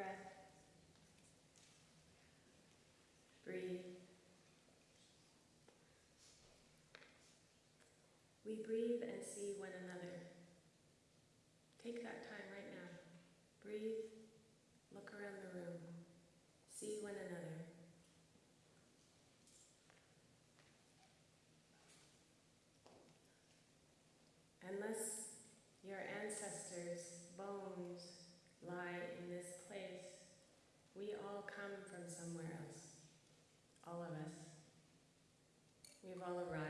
breath. Breathe. We breathe all around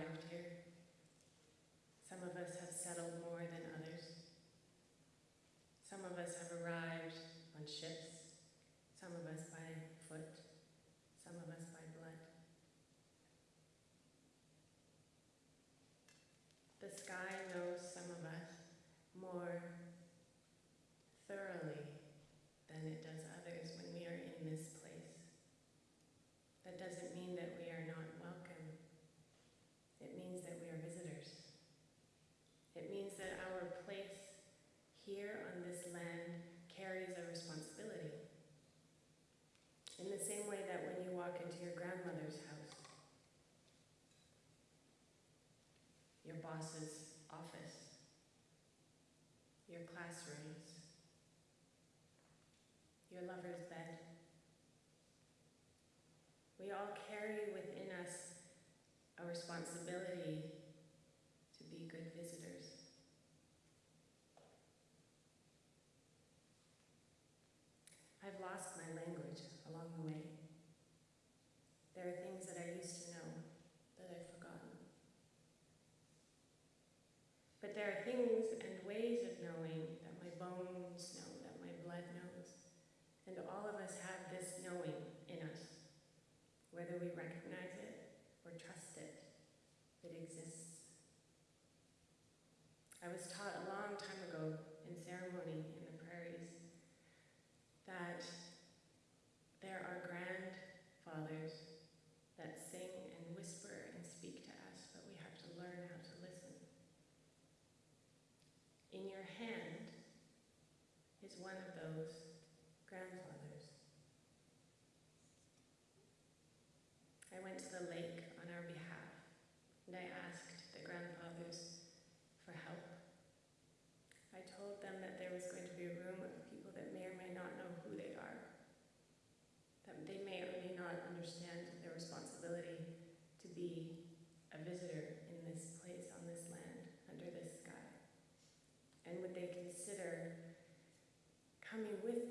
coming with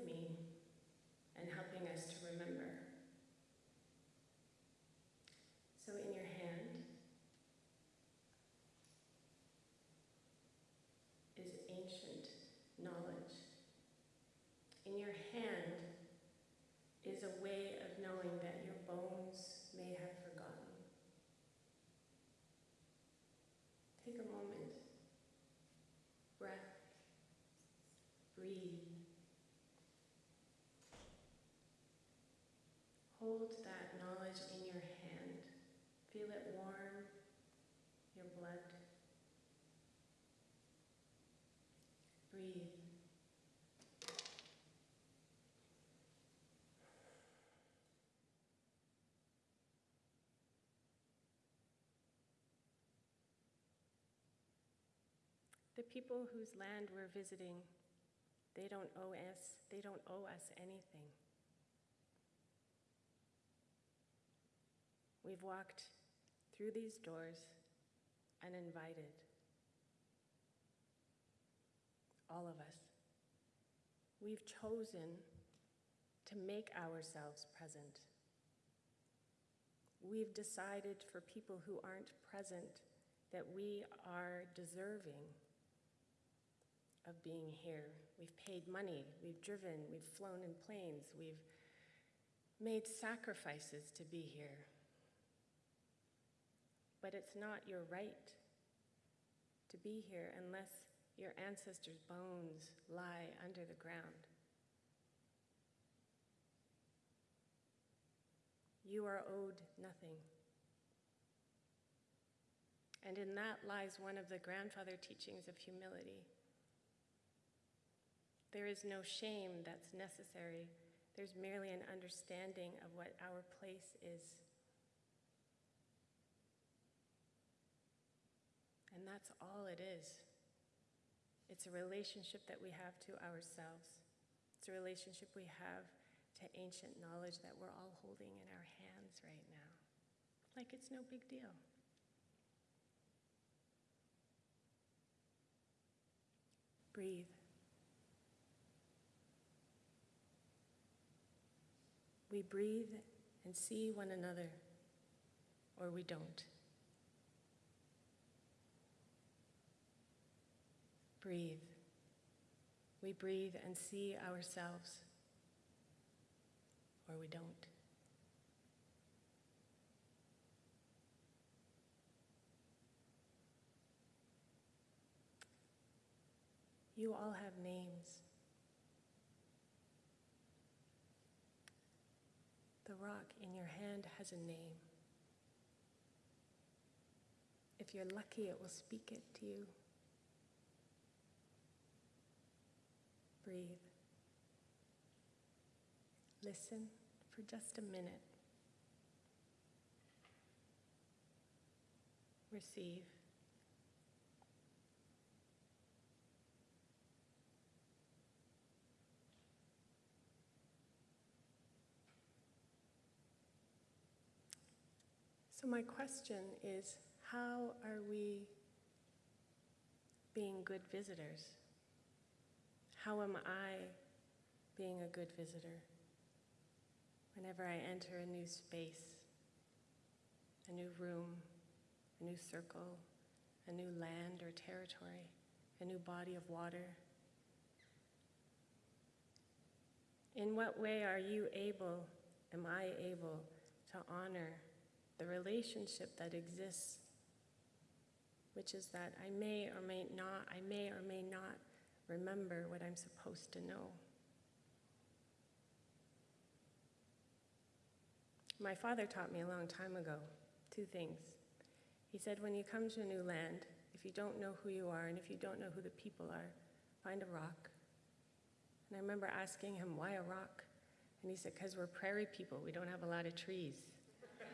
knowledge in your hand. Feel it warm your blood. Breathe. The people whose land we're visiting, they don't owe us, they don't owe us anything. We've walked through these doors uninvited. All of us. We've chosen to make ourselves present. We've decided for people who aren't present that we are deserving of being here. We've paid money, we've driven, we've flown in planes, we've made sacrifices to be here. But it's not your right to be here unless your ancestors' bones lie under the ground. You are owed nothing. And in that lies one of the grandfather teachings of humility. There is no shame that's necessary. There's merely an understanding of what our place is And that's all it is. It's a relationship that we have to ourselves. It's a relationship we have to ancient knowledge that we're all holding in our hands right now. Like it's no big deal. Breathe. We breathe and see one another, or we don't. Breathe. We breathe and see ourselves, or we don't. You all have names. The rock in your hand has a name. If you're lucky, it will speak it to you. Breathe. Listen for just a minute. Receive. So, my question is how are we being good visitors? How am I being a good visitor? Whenever I enter a new space, a new room, a new circle, a new land or territory, a new body of water. In what way are you able, am I able to honor the relationship that exists, which is that I may or may not, I may or may not remember what I'm supposed to know. My father taught me a long time ago two things. He said, when you come to a new land, if you don't know who you are and if you don't know who the people are, find a rock. And I remember asking him, why a rock? And he said, because we're prairie people, we don't have a lot of trees.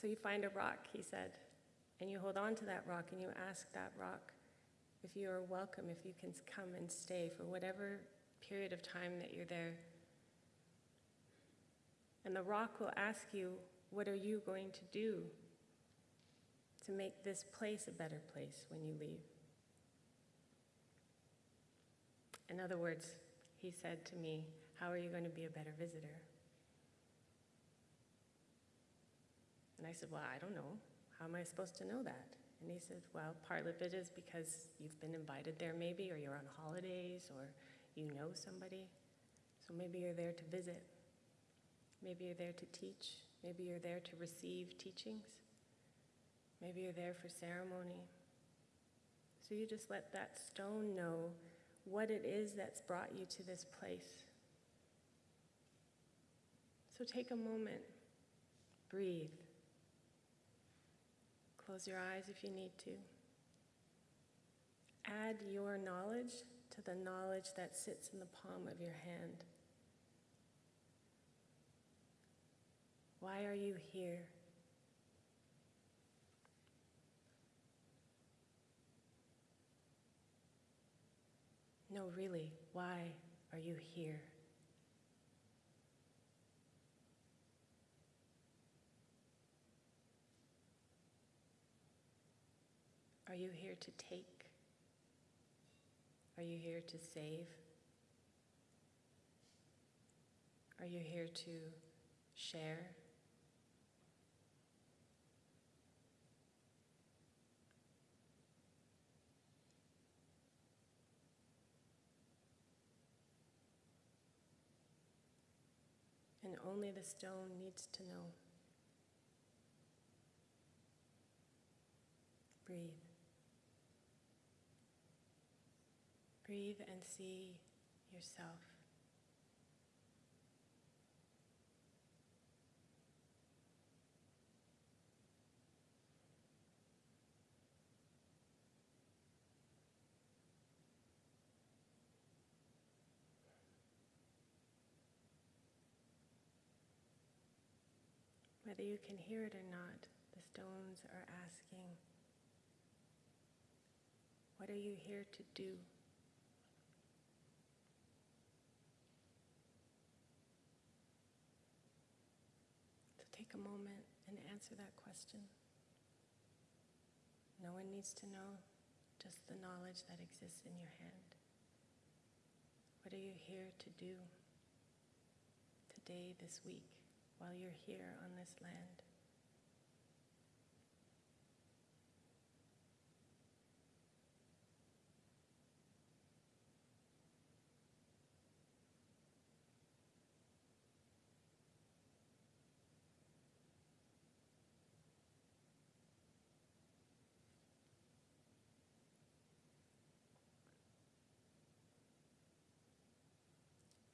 so you find a rock, he said, and you hold on to that rock and you ask that rock if you are welcome, if you can come and stay for whatever period of time that you're there. And the rock will ask you, What are you going to do to make this place a better place when you leave? In other words, he said to me, How are you going to be a better visitor? And I said, Well, I don't know. How am I supposed to know that? And he said, Well, part of it is because you've been invited there, maybe, or you're on holidays, or you know somebody. So maybe you're there to visit. Maybe you're there to teach. Maybe you're there to receive teachings. Maybe you're there for ceremony. So you just let that stone know what it is that's brought you to this place. So take a moment, breathe. Close your eyes if you need to. Add your knowledge to the knowledge that sits in the palm of your hand. Why are you here? No, really, why are you here? Are you here to take? Are you here to save? Are you here to share? And only the stone needs to know. Breathe. breathe and see yourself. Whether you can hear it or not, the stones are asking, What are you here to do? Take a moment and answer that question. No one needs to know, just the knowledge that exists in your hand. What are you here to do today, this week, while you're here on this land?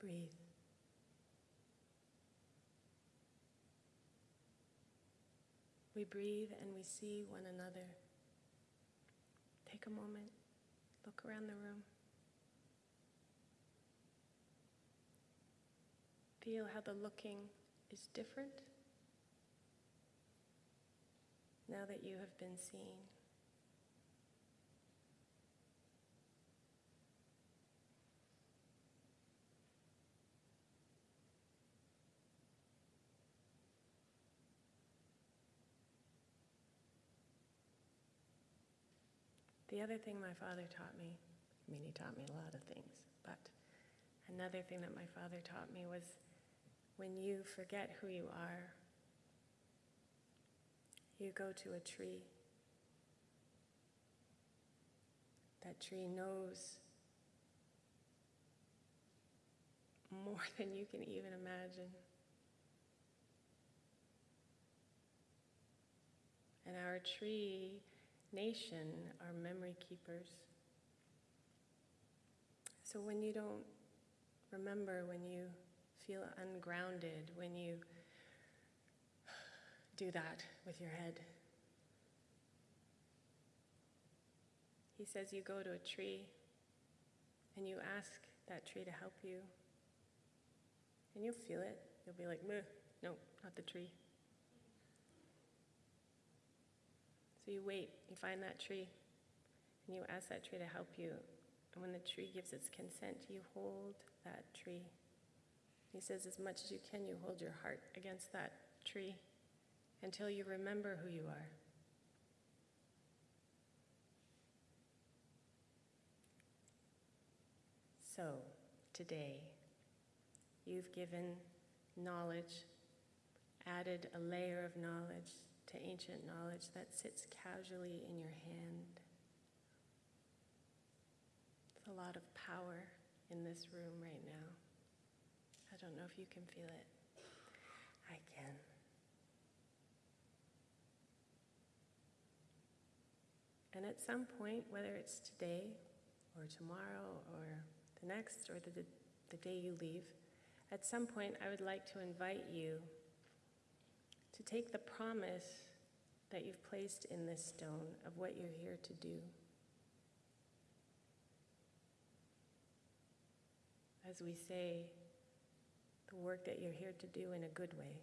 Breathe. We breathe and we see one another. Take a moment, look around the room. Feel how the looking is different now that you have been seen. The other thing my father taught me, I mean, he taught me a lot of things, but another thing that my father taught me was when you forget who you are, you go to a tree. That tree knows more than you can even imagine. And our tree nation are memory keepers. So when you don't remember, when you feel ungrounded, when you do that with your head, he says you go to a tree and you ask that tree to help you. And you'll feel it. You'll be like, no, not the tree. So you wait, you find that tree, and you ask that tree to help you. And when the tree gives its consent, you hold that tree. He says, as much as you can, you hold your heart against that tree until you remember who you are. So, today, you've given knowledge, added a layer of knowledge to ancient knowledge that sits casually in your hand. There's a lot of power in this room right now. I don't know if you can feel it. I can. And at some point, whether it's today or tomorrow or the next or the, the day you leave, at some point I would like to invite you to take the promise that you've placed in this stone of what you're here to do. As we say, the work that you're here to do in a good way.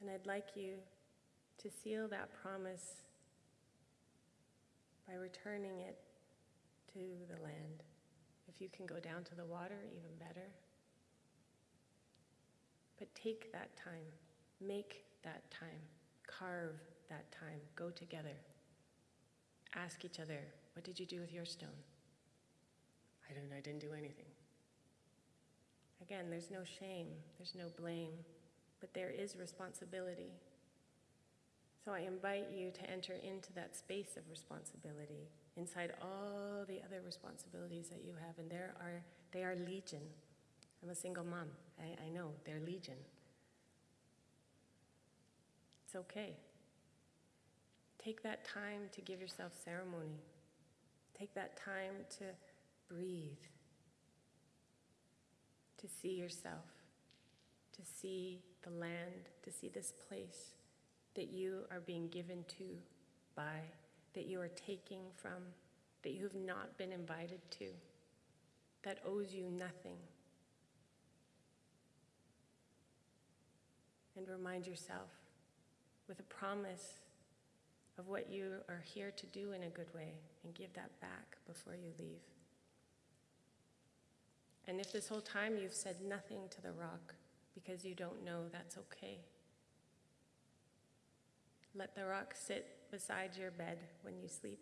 And I'd like you to seal that promise by returning it to the land. If you can go down to the water, even better. But take that time, make that time, carve that time, go together. Ask each other, what did you do with your stone? I don't I didn't do anything. Again, there's no shame, there's no blame, but there is responsibility. So I invite you to enter into that space of responsibility inside all the other responsibilities that you have, and there are they are legion. I'm a single mom. I, I know, they're legion. It's okay. Take that time to give yourself ceremony. Take that time to breathe, to see yourself, to see the land, to see this place that you are being given to by, that you are taking from, that you have not been invited to, that owes you nothing. And remind yourself with a promise of what you are here to do in a good way and give that back before you leave. And if this whole time you've said nothing to the rock because you don't know, that's okay. Let the rock sit beside your bed when you sleep.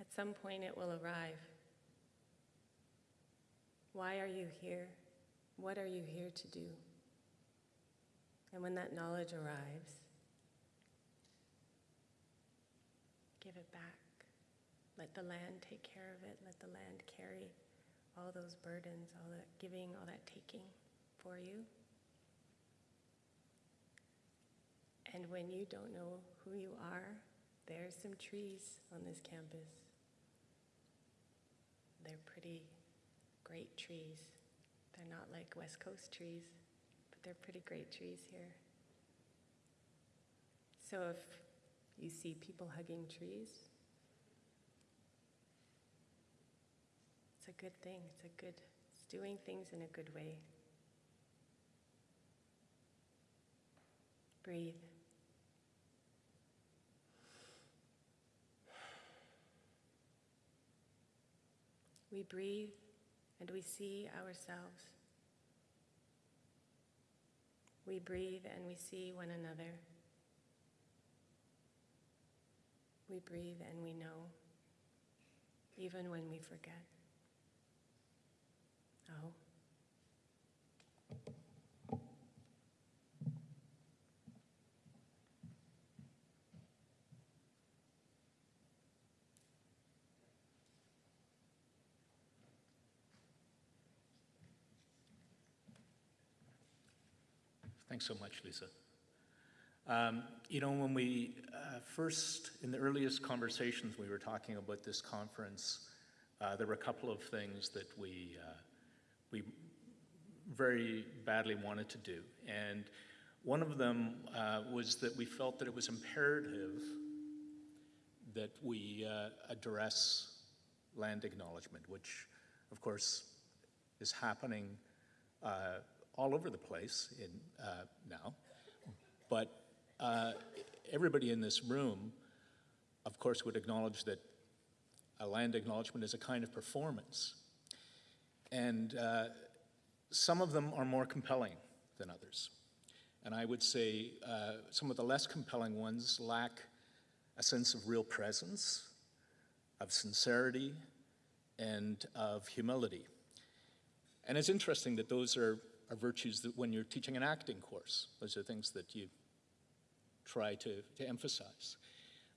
At some point, it will arrive. Why are you here? What are you here to do? And when that knowledge arrives, give it back. Let the land take care of it. Let the land carry all those burdens, all that giving, all that taking for you. And when you don't know who you are, there's some trees on this campus. They're pretty great trees. They're not like West Coast trees, they're pretty great trees here. So if you see people hugging trees, it's a good thing. It's a good, it's doing things in a good way. Breathe. We breathe and we see ourselves. We breathe and we see one another. We breathe and we know, even when we forget. Oh. Thanks so much, Lisa. Um, you know, when we uh, first, in the earliest conversations we were talking about this conference, uh, there were a couple of things that we, uh, we very badly wanted to do. And one of them uh, was that we felt that it was imperative that we uh, address land acknowledgement, which, of course, is happening uh, all over the place in, uh, now. But uh, everybody in this room, of course, would acknowledge that a land acknowledgement is a kind of performance. And uh, some of them are more compelling than others. And I would say uh, some of the less compelling ones lack a sense of real presence, of sincerity, and of humility. And it's interesting that those are, are virtues that when you're teaching an acting course, those are things that you try to, to emphasize.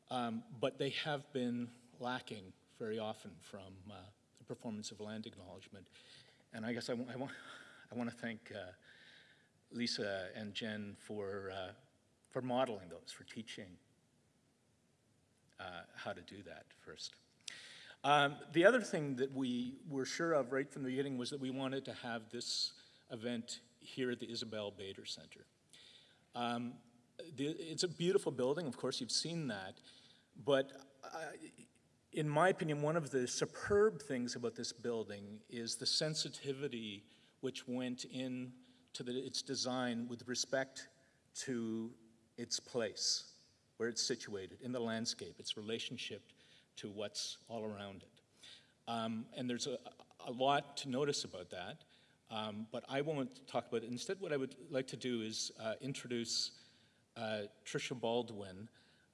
Um, but they have been lacking very often from uh, the performance of land acknowledgement. And I guess I, I want, I want to thank uh, Lisa and Jen for, uh, for modeling those, for teaching uh, how to do that first. Um, the other thing that we were sure of right from the beginning was that we wanted to have this event here at the Isabel Bader Center. Um, the, it's a beautiful building, of course, you've seen that, but uh, in my opinion, one of the superb things about this building is the sensitivity which went into its design with respect to its place, where it's situated in the landscape, its relationship to what's all around it. Um, and there's a, a, lot to notice about that, um, but I won't talk about it. Instead, what I would like to do is uh, introduce uh, Tricia Baldwin,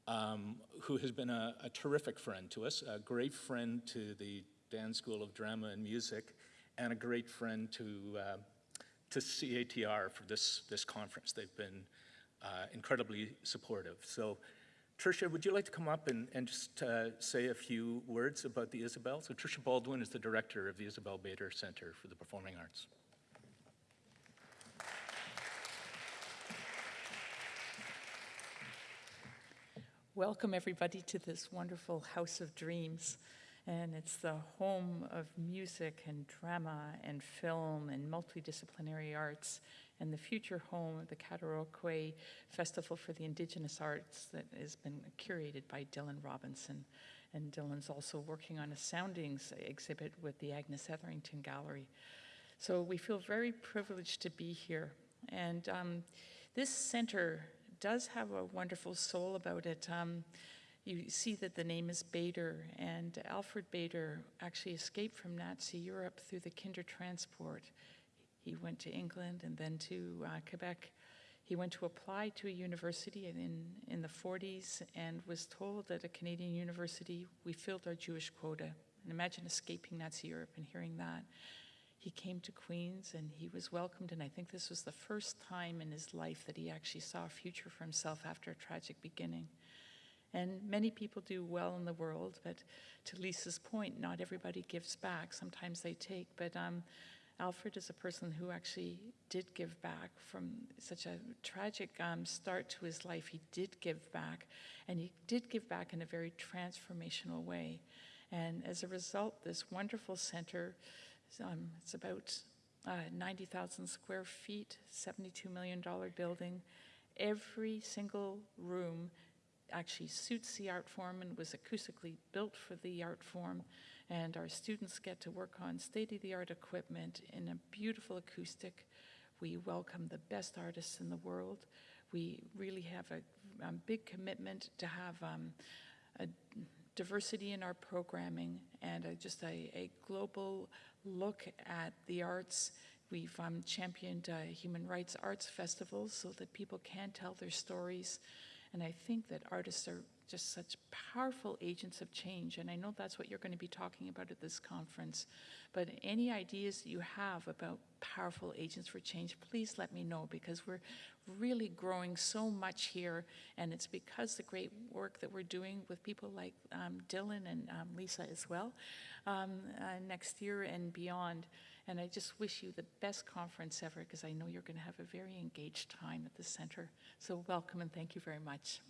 um, who has been a, a, terrific friend to us, a great friend to the Dan School of Drama and Music, and a great friend to, uh, to CATR for this, this conference. They've been uh, incredibly supportive. So Tricia, would you like to come up and, and just uh, say a few words about the Isabel? So Tricia Baldwin is the director of the Isabel Bader Center for the Performing Arts. Welcome everybody to this wonderful House of Dreams. And it's the home of music and drama and film and multidisciplinary arts and the future home of the Cataraqui Festival for the Indigenous Arts that has been curated by Dylan Robinson. And Dylan's also working on a soundings exhibit with the Agnes Etherington Gallery. So we feel very privileged to be here. And um, this center does have a wonderful soul about it. Um, you see that the name is Bader, and Alfred Bader actually escaped from Nazi Europe through the Kindertransport. He went to England and then to uh, Quebec. He went to apply to a university in, in the 40s and was told at a Canadian university, we filled our Jewish quota. And imagine escaping Nazi Europe and hearing that. He came to Queens and he was welcomed, and I think this was the first time in his life that he actually saw a future for himself after a tragic beginning. And many people do well in the world, but to Lisa's point, not everybody gives back. Sometimes they take, but um, Alfred is a person who actually did give back from such a tragic um, start to his life. He did give back, and he did give back in a very transformational way. And as a result, this wonderful center, um, it's about uh, 90,000 square feet, $72 million building. Every single room actually suits the art form and was acoustically built for the art form. And our students get to work on state-of-the-art equipment in a beautiful acoustic. We welcome the best artists in the world. We really have a, a big commitment to have um, a diversity in our programming and a, just a, a, global look at the arts. We've um, championed uh, human rights arts festivals so that people can tell their stories. And I think that artists are just such powerful agents of change. And I know that's what you're going to be talking about at this conference. But any ideas that you have about powerful agents for change, please let me know because we're really growing so much here. And it's because the great work that we're doing with people like um, Dylan and um, Lisa as well um, uh, next year and beyond. And I just wish you the best conference ever because I know you're going to have a very engaged time at the center. So welcome and thank you very much.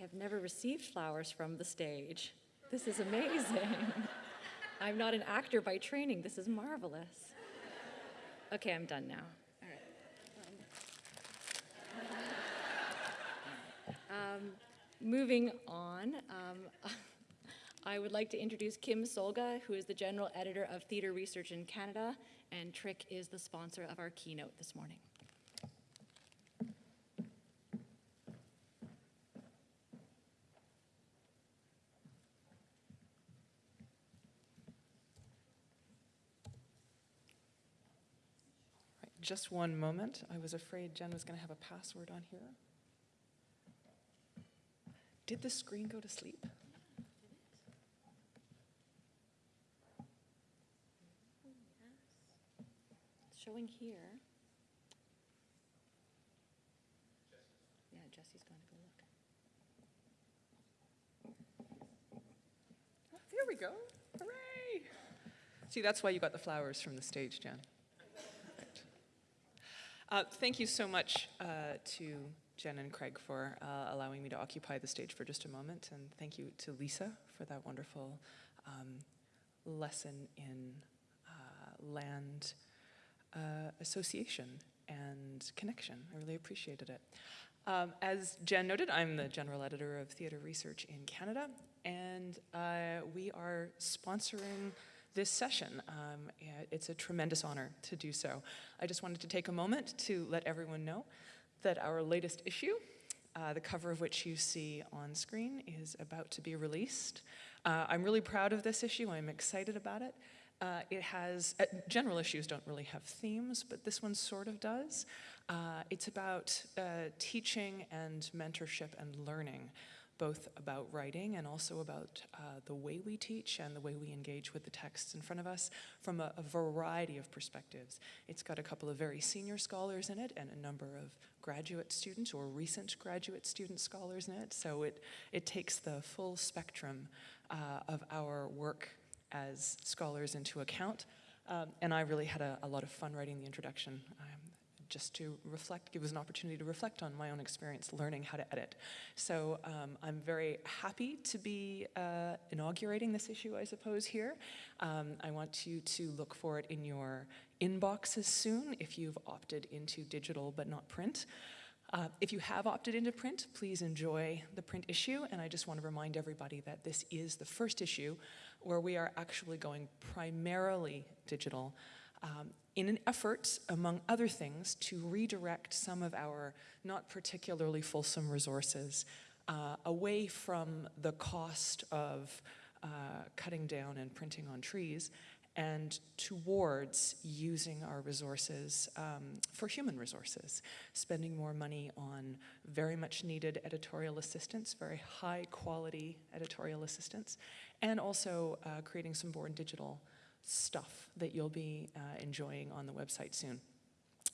Have never received flowers from the stage. This is amazing. I'm not an actor by training. This is marvelous. Okay, I'm done now. All right. Um, moving on, um, I would like to introduce Kim Solga, who is the general editor of Theatre Research in Canada, and TRIC is the sponsor of our keynote this morning. Just one moment. I was afraid Jen was going to have a password on here. Did the screen go to sleep? It's showing here. Yeah, Jesse's going to go look. Oh, there we go. Hooray! See, that's why you got the flowers from the stage, Jen. Uh, thank you so much uh, to Jen and Craig for uh, allowing me to occupy the stage for just a moment, and thank you to Lisa for that wonderful um, lesson in uh, land uh, association and connection. I really appreciated it. Um, as Jen noted, I'm the general editor of Theatre Research in Canada, and uh, we are sponsoring this session. Um, it's a tremendous honor to do so. I just wanted to take a moment to let everyone know that our latest issue, uh, the cover of which you see on screen, is about to be released. Uh, I'm really proud of this issue. I'm excited about it. Uh, it has, uh, general issues don't really have themes, but this one sort of does. Uh, it's about uh, teaching and mentorship and learning both about writing and also about uh, the way we teach and the way we engage with the texts in front of us from a, a, variety of perspectives. It's got a couple of very senior scholars in it and a number of graduate students or recent graduate student scholars in it. So it, it takes the full spectrum uh, of our work as scholars into account. Um, and I really had a, a, lot of fun writing the introduction. Um, just to reflect, give us an opportunity to reflect on my own experience learning how to edit. So um, I'm very happy to be uh, inaugurating this issue, I suppose, here. Um, I want you to look for it in your inboxes soon if you've opted into digital but not print. Uh, if you have opted into print, please enjoy the print issue. And I just want to remind everybody that this is the first issue where we are actually going primarily digital um, in an effort, among other things, to redirect some of our not particularly fulsome resources uh, away from the cost of uh, cutting down and printing on trees and towards using our resources um, for human resources, spending more money on very much needed editorial assistance, very high quality editorial assistance, and also uh, creating some born digital stuff that you'll be uh, enjoying on the website soon.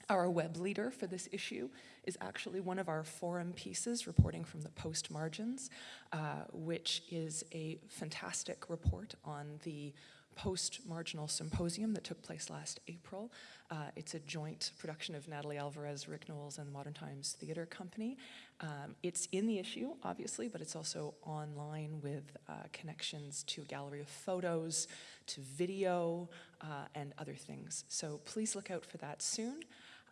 Our web leader for this issue is actually one of our forum pieces reporting from the post margins, uh, which is a fantastic report on the post-marginal symposium that took place last April. Uh, it's a joint production of Natalie Alvarez, Ric Knowles, and the Modern Times Theatre Company. Um, it's in the issue, obviously, but it's also online with uh, connections to a gallery of photos, to video, uh, and other things. So please look out for that soon.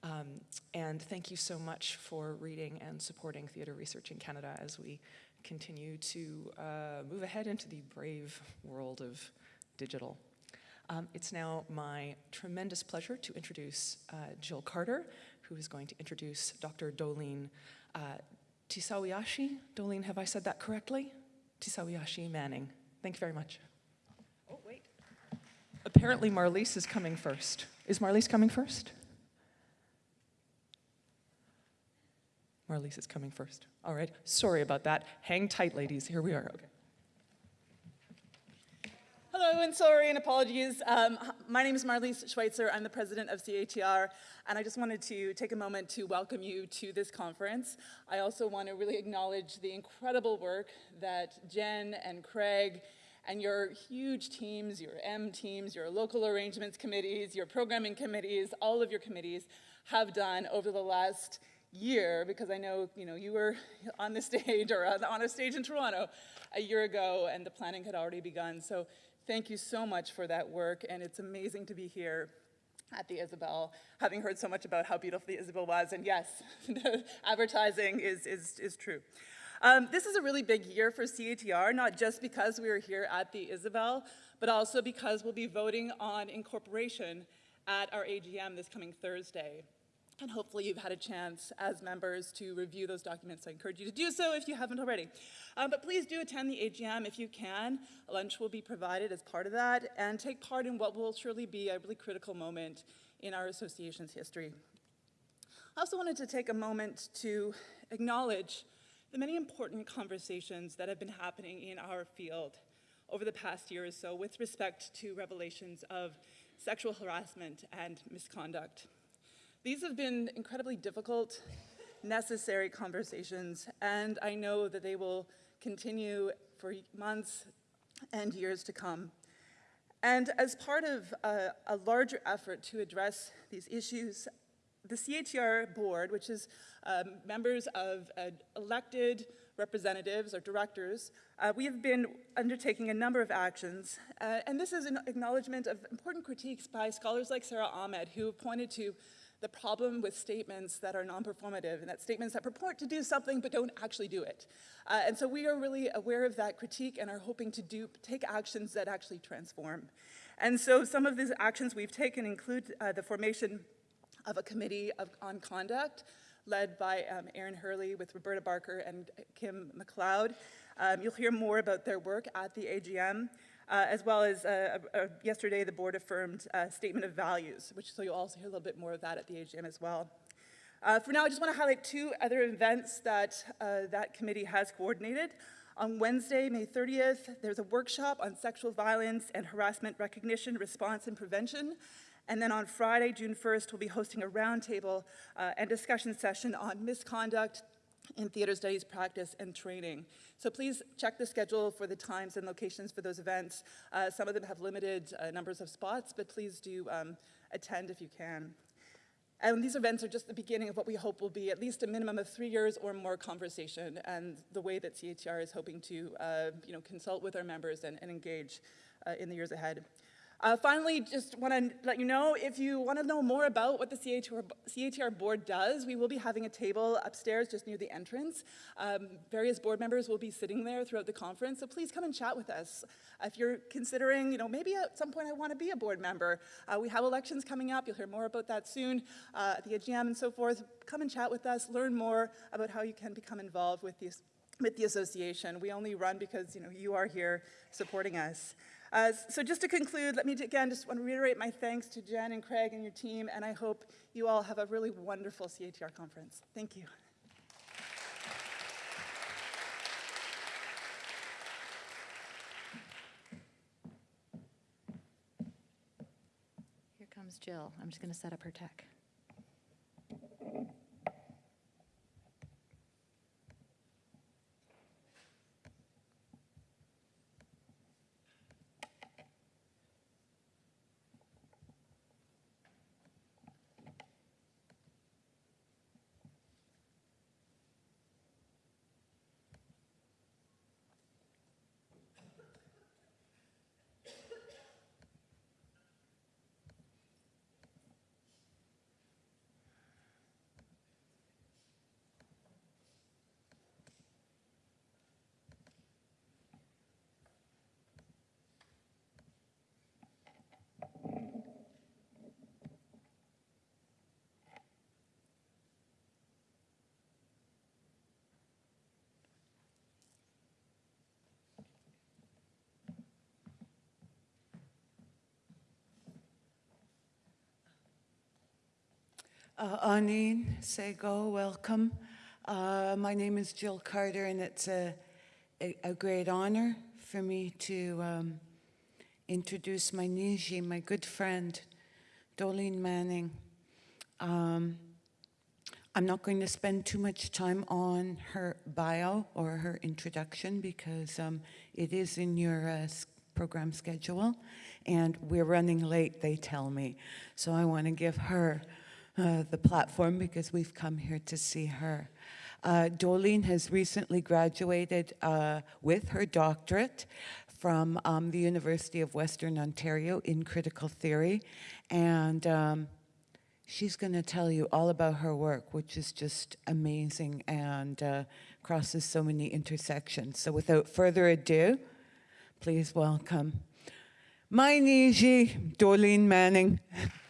Um, and thank you so much for reading and supporting theatre research in Canada as we continue to uh, move ahead into the brave world of digital. Um, it's now my tremendous pleasure to introduce uh, Jill Carter, who is going to introduce Dr. Dolleen uh, Tisawii'ashii. Dolleen, have I said that correctly? Tisawii'ashii Manning. Thank you very much. Oh, wait. Apparently Marlis is coming first. Is Marlis coming first? Marlis is coming first. All right. Sorry about that. Hang tight, ladies. Here we are. Okay. Hello, and sorry and apologies. Um, my name is Marlis Schweitzer. I'm the president of CATR, and I just wanted to take a moment to welcome you to this conference. I also want to really acknowledge the incredible work that Jen and Craig and your huge teams, your M teams, your local arrangements committees, your programming committees, all of your committees have done over the last year because I know you know you were on the stage or on- a stage in Toronto a year ago and the planning had already begun. So thank you so much for that work and it's amazing to be here at the Isabel, having heard so much about how beautiful the Isabel was. And yes, advertising is, is, is true. Um, this is a really big year for CATR, not just because we are here at the Isabel, but also because we'll be voting on incorporation at our AGM this coming Thursday. And hopefully you've had a chance as members to review those documents. I encourage you to do so if you haven't already. Um, but please do attend the AGM if you can. Lunch will be provided as part of that and take part in what will surely be a really critical moment in our association's history. I also wanted to take a moment to acknowledge the many important conversations that have been happening in our field over the past year or so with respect to revelations of sexual harassment and misconduct. These have been incredibly difficult, necessary conversations, and I know that they will continue for months and years to come. And as part of a, a larger effort to address these issues, the CATR board, which is um, members of uh, elected representatives or directors, uh, we have been undertaking a number of actions. Uh, and this is an acknowledgement of important critiques by scholars like Sara Ahmed, who pointed to the problem with statements that are non-performative and that statements that purport to do something but don't actually do it. Uh, and so we are really aware of that critique and are hoping to do, take actions that actually transform. And so some of these actions we've taken include uh, the formation of a committee of, on conduct led by um, Erin Hurley with Roberta Barker and Kim McLeod. Um, you'll hear more about their work at the AGM. Uh, as well as uh, uh, yesterday the board affirmed a statement of values, which so you'll also hear a little bit more of that at the AGM as well. Uh, for now, I just want to highlight two other events that uh, that committee has coordinated. On Wednesday, May 30th, there's a workshop on sexual violence and harassment recognition, response, and prevention. And then on Friday, June 1st, we'll be hosting a roundtable uh, and discussion session on misconduct in theater studies practice and training. So please check the schedule for the times and locations for those events. Uh, some of them have limited uh, numbers of spots, but please do um, attend if you can. And these events are just the beginning of what we hope will be at least a minimum of three years or more conversation and the way that CATR is hoping to uh, you know, consult with our members and, and engage uh, in the years ahead. Uh, finally, just want to let you know, if you want to know more about what the CHR, CHR board does, we will be having a table upstairs just near the entrance. Um, various board members will be sitting there throughout the conference, so please come and chat with us. If you're considering, you know, maybe at some point I want to be a board member, uh, we have elections coming up, you'll hear more about that soon uh, at the AGM and so forth. Come and chat with us, learn more about how you can become involved with the, with the association. We only run because, you know, you are here supporting us. Uh, so just to conclude, let me again just want to reiterate my thanks to Jen and Craig and your team, and I hope you all have a really wonderful CATR conference. Thank you. Here comes Jill. I'm just going to set up her tech. Uh, Anine Sego, welcome. Uh, my name is Jill Carter, and it's a, a, a great honor for me to um, introduce my Niji, my good friend, Dolleen Manning. Um, I'm not going to spend too much time on her bio or her introduction because um, it is in your uh, program schedule, and we're running late, they tell me. So I want to give her uh, the platform because we've come here to see her. Uh, Dolleen has recently graduated uh, with her doctorate from um, the University of Western Ontario in critical theory, and um, she's going to tell you all about her work, which is just amazing and uh, crosses so many intersections. So without further ado, please welcome my Niji, Dolleen Manning.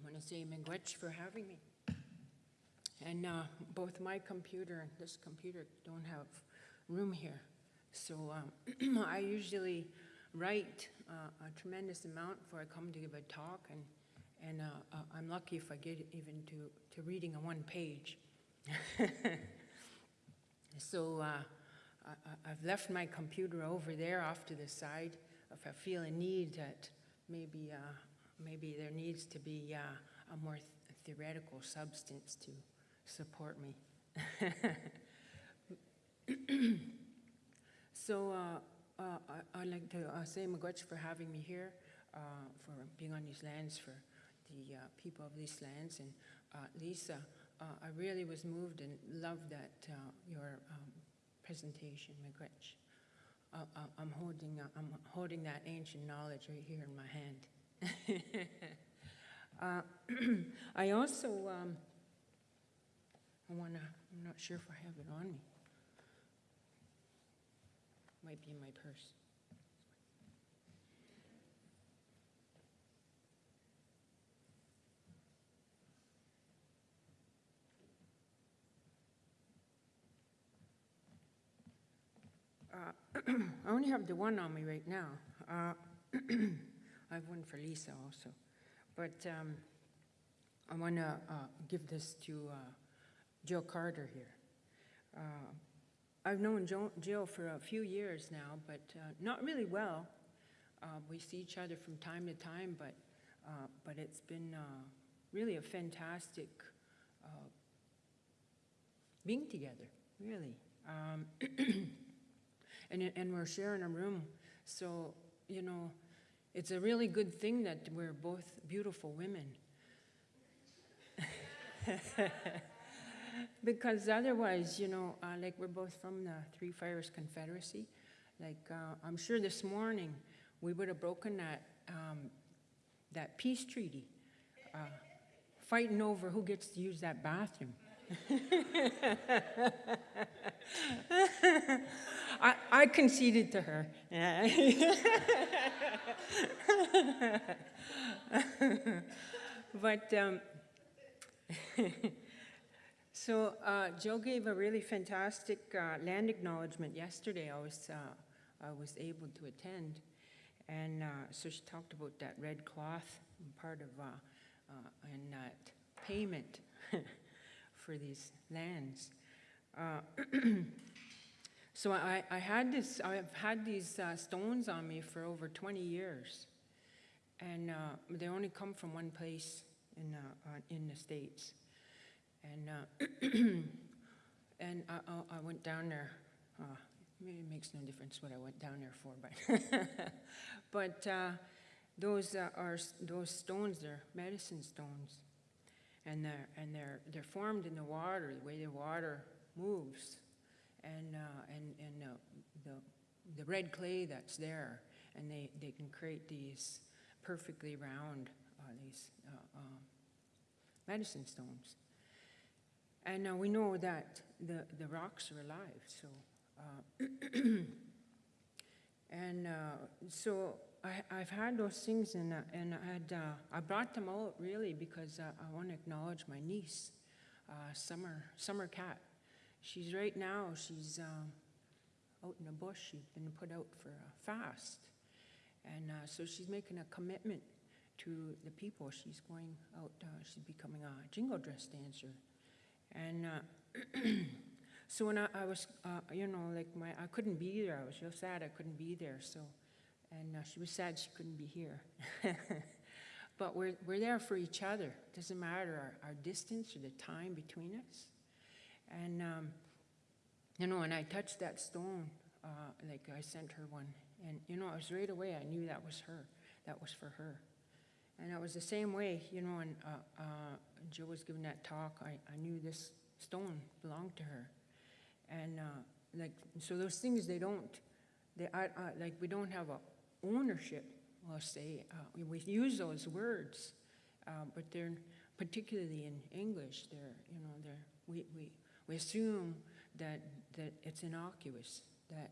want to say for having me. And uh, both my computer and this computer don't have room here. So um, I usually write uh, a tremendous amount before I come to give a talk, and, and uh, uh, I'm lucky if I get even to, to reading a one page. so uh, I, I've left my computer over there off to the side. If I feel a need that maybe, uh, maybe there needs to be a more th- theoretical substance to support me. so uh, uh, I, I'd like to uh, say miigwech for having me here, uh, for being on these lands, for the uh, people of these lands. And uh, Lisa, I really was moved and loved that, your um, presentation, uh, I'm holding, I'm holding that ancient knowledge right here in my hand. Uh, I also, um, I want to, I'm not sure if I have it on me. Might be in my purse. Uh, I only have the one on me right now. Uh, I have one for Lisa also. But um, I want to give this to uh, Jill Carter here. Uh, I've known Jo- Jill for a few years now, but uh, not really well. Uh, We see each other from time to time, but, uh, but it's been uh, really a fantastic uh, being together, really. Um, And, and we're sharing a room, so, you know, it's a really good thing that we're both beautiful women. Because otherwise, you know, uh, like we're both from the Three Fires Confederacy, like, uh, I'm sure this morning, we would have broken that, um, that peace treaty, uh, fighting over who gets to use that bathroom. I, I conceded to her. but um, so uh, Joe gave a really fantastic uh, land acknowledgement yesterday. I was uh, I was able to attend, and uh, so she talked about that red cloth part of uh, uh, and that payment for these lands. Uh, so I, I had this, I've had these uh, stones on me for over 20 years. And uh, they only come from one place in, uh, uh, in the States. And, uh, and I, I- went down there, it makes no difference what I went down there for, but, but those are, those stones, they're medicine stones. And they're, and they're, they're formed in the water, the way the water moves. And, uh, and, and the, the, the red clay that's there, and they, they can create these perfectly round, uh, these uh, um, medicine stones. And uh, we know that the, the rocks are alive, so. Uh, and so I, I've had those things, and, uh, and I had uh, I brought them out really because uh, I want to acknowledge my niece, uh, Summer Summer Cat. She's right now. She's um, out in the bush. She's been put out for a fast, and uh, so she's making a commitment to the people. She's going out. Uh, she's becoming a jingle dress dancer, and. So when I, I was, you know, like my, I couldn't be there. I was real sad I couldn't be there. So, and uh, she was sad she couldn't be here. but we're, we're there for each other. It Doesn't matter our, our distance or the time between us. And, um, you know, when I touched that stone, uh, like I sent her one, and, you know, it was right away I knew that was her. That was for her. And it was the same way, you know, when uh, uh, Jill was giving that talk, I, I knew this stone belonged to her. And uh, like, so those things, they don't, they, I, I, like, we don't have a ownership, I'll say. Uh, we, we use those words, uh, but they're, particularly in English, they're, you know, they're, we, we, we assume that, that it's innocuous, that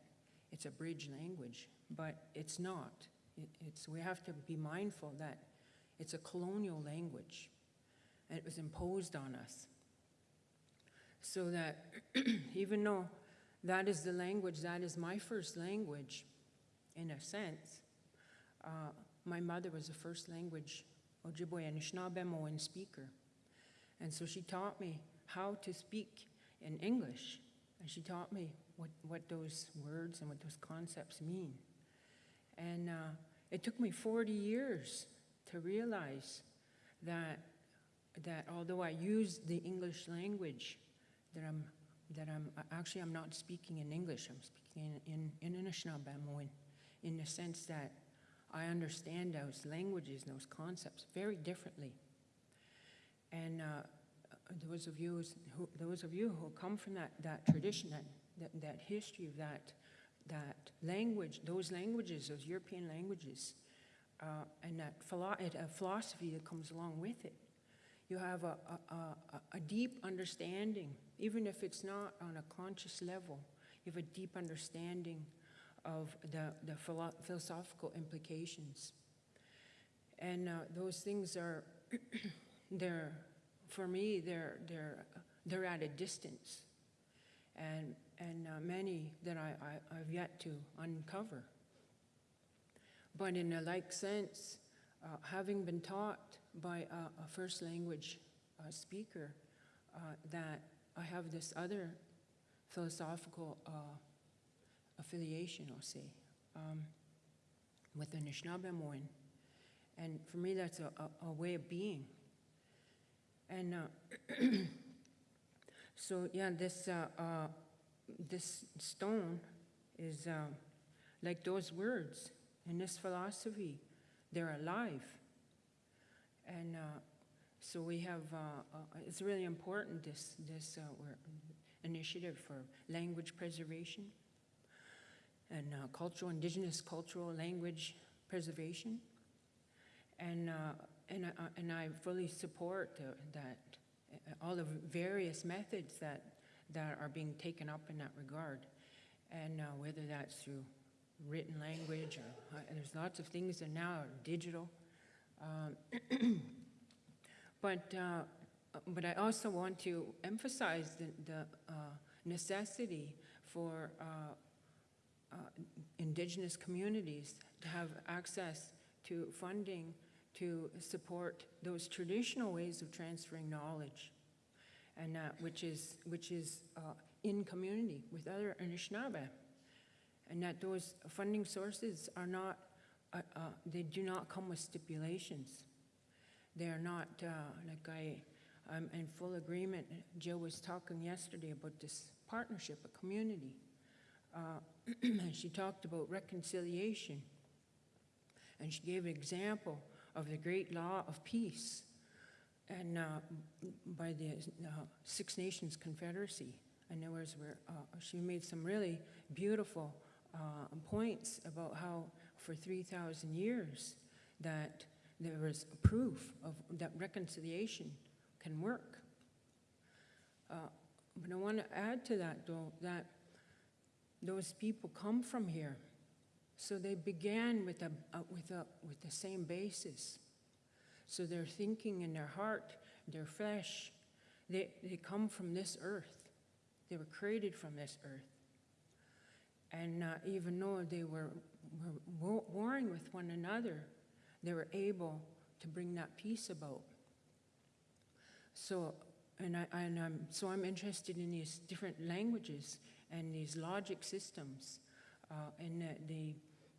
it's a bridge language, but it's not. It, it's, we have to be mindful that it's a colonial language, and it was imposed on us. So that even though that is the language, that is my first language, in a sense, uh, my mother was a first language Ojibwe Anishinaabemowin speaker. And so she taught me how to speak in English, and she taught me what, what those words and what those concepts mean. And uh, it took me 40 years to realize that, that although I use the English language, that I'm, that I'm, actually I'm not speaking in English, I'm speaking in, in, in Anishinaabemowin, in the sense that I understand those languages and those concepts very differently. And uh, those of you who, those of you who come from that, that tradition, that, that, that history of that, that language, those languages, those European languages, uh, and that philo- a philosophy that comes along with it, you have a, a, a, a deep understanding, even if it's not on a conscious level, you have a deep understanding of the, the philo- philosophical implications. And uh, those things are, they're, for me, they're, they're, they're at a distance. and, and uh, many that I, I, I've yet to uncover. But in a like sense, uh, having been taught by a, a first language uh, speaker uh, that I have this other philosophical uh, affiliation, I'll say, um, with the Anishinaabe And for me, that's a, a, a way of being. And uh, so, yeah, this, uh, uh, this stone is uh, like those words in this philosophy, they're alive. And uh, so we have, uh, it's really important, this, this initiative for language preservation and uh, cultural, indigenous cultural language preservation. And, uh, and, I- and I fully support uh, that, uh, all the various methods that, that are being taken up in that regard. And uh, whether that's through written language or, uh, there's lots of things that now are digital. Um, But, uh, but I also want to emphasize the, the uh, necessity for uh, indigenous communities to have access to funding to support those traditional ways of transferring knowledge, and uh, which is, which is uh, in community with other Anishinaabe. And that those funding sources are not, uh, uh, they do not come with stipulations. They are not, uh, like I, I'm in full agreement. Jill was talking yesterday about this partnership, a community. Uh, she talked about reconciliation. And she gave an example of the great law of peace and uh, by the uh, Six Nations Confederacy. And there was where uh, she made some really beautiful uh, points about how for 3,000 years that there was proof of that reconciliation can work. Uh, but I want to add to that, though, that those people come from here, so they began with a, uh, with a with the same basis. So their thinking and their heart, their flesh, they, they come from this earth. They were created from this earth. And uh, even though they were, were warring with one another, they were able to bring that peace about. So, and, I, and I'm, so I'm interested in these different languages and these logic systems uh, and the,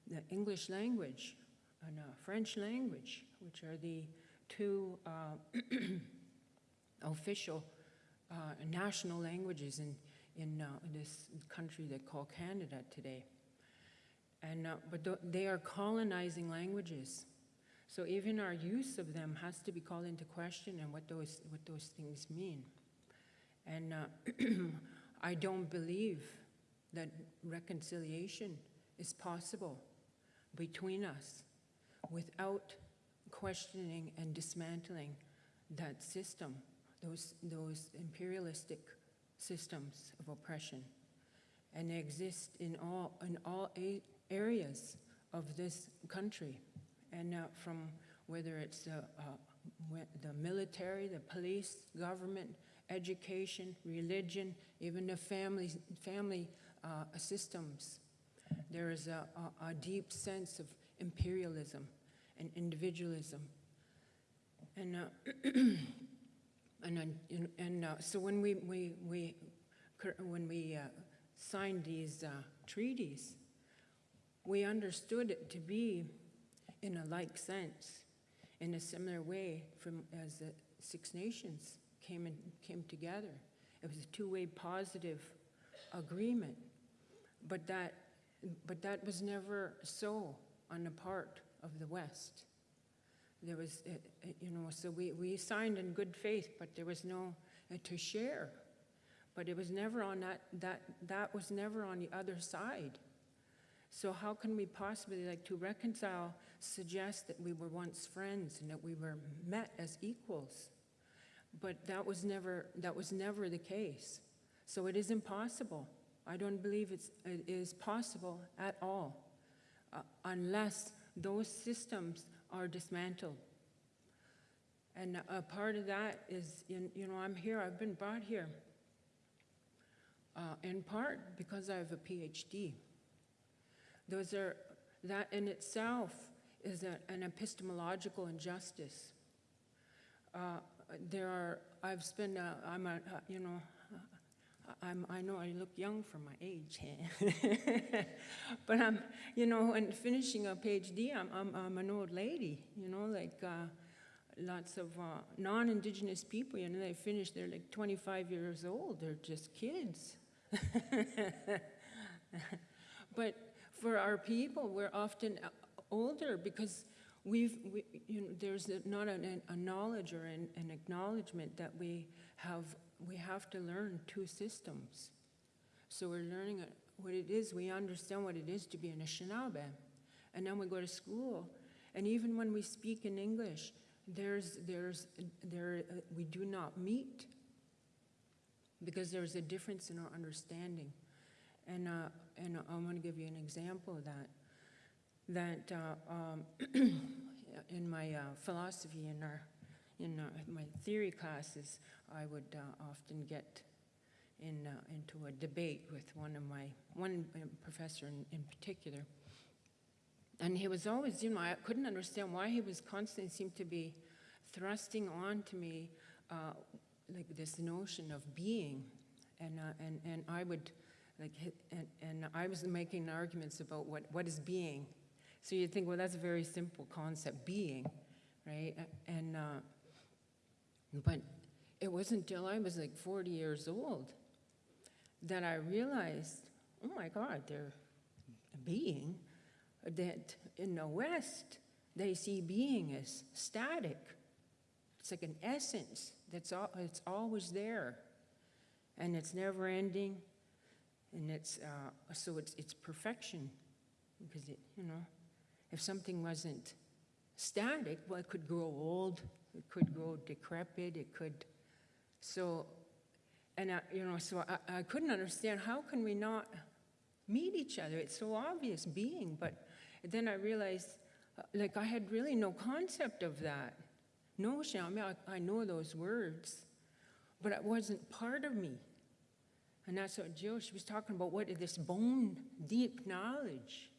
the, English language and uh, French language, which are the two uh, official uh, national languages in, in uh, this country they call Canada today. And, but th- they are colonizing languages. So even our use of them has to be called into question and what those, what those things mean. And I don't believe that reconciliation is possible between us without questioning and dismantling that system, those, those imperialistic systems of oppression. And they exist in all, in all areas of this country. And uh, from whether it's the, uh, the military, the police, government, education, religion, even the family, family uh, systems, there is a, a, a deep sense of imperialism and individualism. And, uh, and, uh, and uh, so when we, we, we, when we uh, signed these uh, treaties, we understood it to be in a like sense, in a similar way from as the Six Nations came and came together. It was a two-way positive agreement, but that, but that was never so on the part of the West. There was, uh, uh, you know, so we, we signed in good faith, but there was no uh, to share. But it was never on that, that, that was never on the other side. So how can we possibly, like, to reconcile, suggest that we were once friends and that we were met as equals? But that was never, that was never the case. So it is impossible. I don't believe it's, it is possible at all, uh, unless those systems are dismantled. And a part of that is, in, you know, I'm here, I've been brought here uh, in part because I have a PhD. Those are, that in itself is a, an epistemological injustice. Uh, there are, I've spent, uh, I'm a, uh, you know, uh, I'm, I know I look young for my age, but I'm, you know, when finishing a PhD, I'm, I'm, I'm an old lady, you know, like uh, lots of uh, non-Indigenous people, you know, they finish, they're like 25 years old, they're just kids. but for our people, we're often uh, older because we've, we, you know, there's not an, a knowledge or an, an acknowledgement that we have, we have to learn two systems. So we're learning what it is, we understand what it is to be an Anishinaabe. And then we go to school, and even when we speak in English, there's, there's, there, uh, we do not meet because there's a difference in our understanding. And, uh, and I'm going to give you an example of that. That uh, um, in my uh, philosophy, in, our, in uh, my theory classes, I would uh, often get in, uh, into a debate with one of my, one professor in, in particular. And he was always, you know, I couldn't understand why he was constantly seemed to be thrusting on to me like this notion of being. And, and, and I would, like, and, and I was making arguments about what, what is being. So you'd think, well, that's a very simple concept, being, right? And, uh, but it wasn't until I was like 40 years old that I realized, oh my God, they're being, that in the West, they see being as static. It's like an essence that's al- it's always there, and it's never ending, and it's uh, so it's it's perfection, because it you know, if something wasn't static, well, it could grow old, it could grow decrepit, it could, so, and I, you know, so I, I couldn't understand how can we not meet each other? It's so obvious being, but then I realized, uh, like, I had really no concept of that notion. I mean, I, I know those words, but it wasn't part of me. And that's what Jill, she was talking about, what is this bone deep knowledge?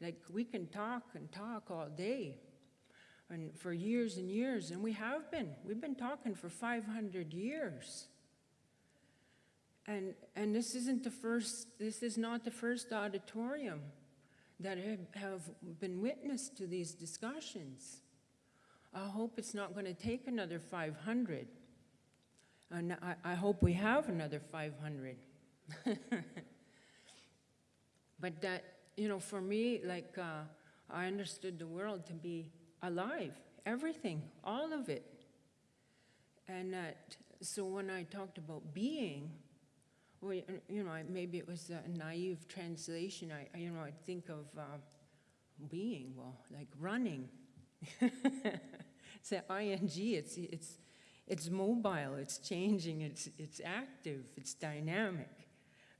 Like, we can talk and talk all day, and for years and years, and we have been. We've been talking for 500 years. And, and this isn't the first, this is not the first auditorium that have, been witness to these discussions. I hope it's not going to take another 500. And I, I hope we have another 500. but that, you know, for me, like, uh, I understood the world to be alive, everything, all of it. And that, so when I talked about being, well, you know, maybe it was a naive translation. I, you know, I think of uh, being, well, like running. it's an ing. It's it's it's mobile. It's changing. It's it's active. It's dynamic.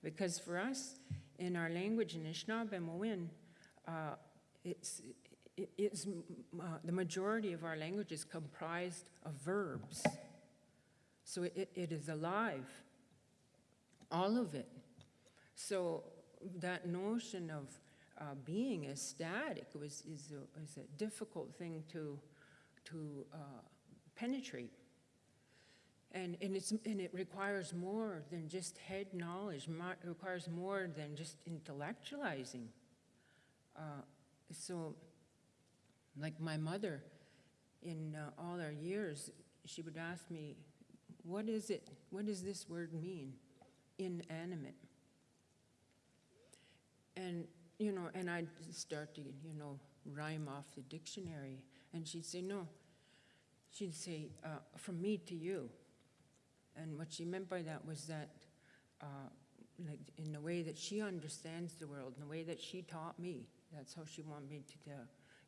Because for us, in our language in Anishinaabe uh, it's it, it's uh, the majority of our language is comprised of verbs. So it, it is alive all of it. So that notion of uh, being as static was, is, a, is a difficult thing to, to uh, penetrate. And, and, it's, and it requires more than just head knowledge, it requires more than just intellectualizing. Uh, so, like my mother, in uh, all our years, she would ask me, what is it, what does this word mean? inanimate. And, you know, and I'd start to, you know, rhyme off the dictionary. And she'd say, no. She'd say, uh, from me to you. And what she meant by that was that, uh, like, in the way that she understands the world, in the way that she taught me, that's how she wanted me to, to,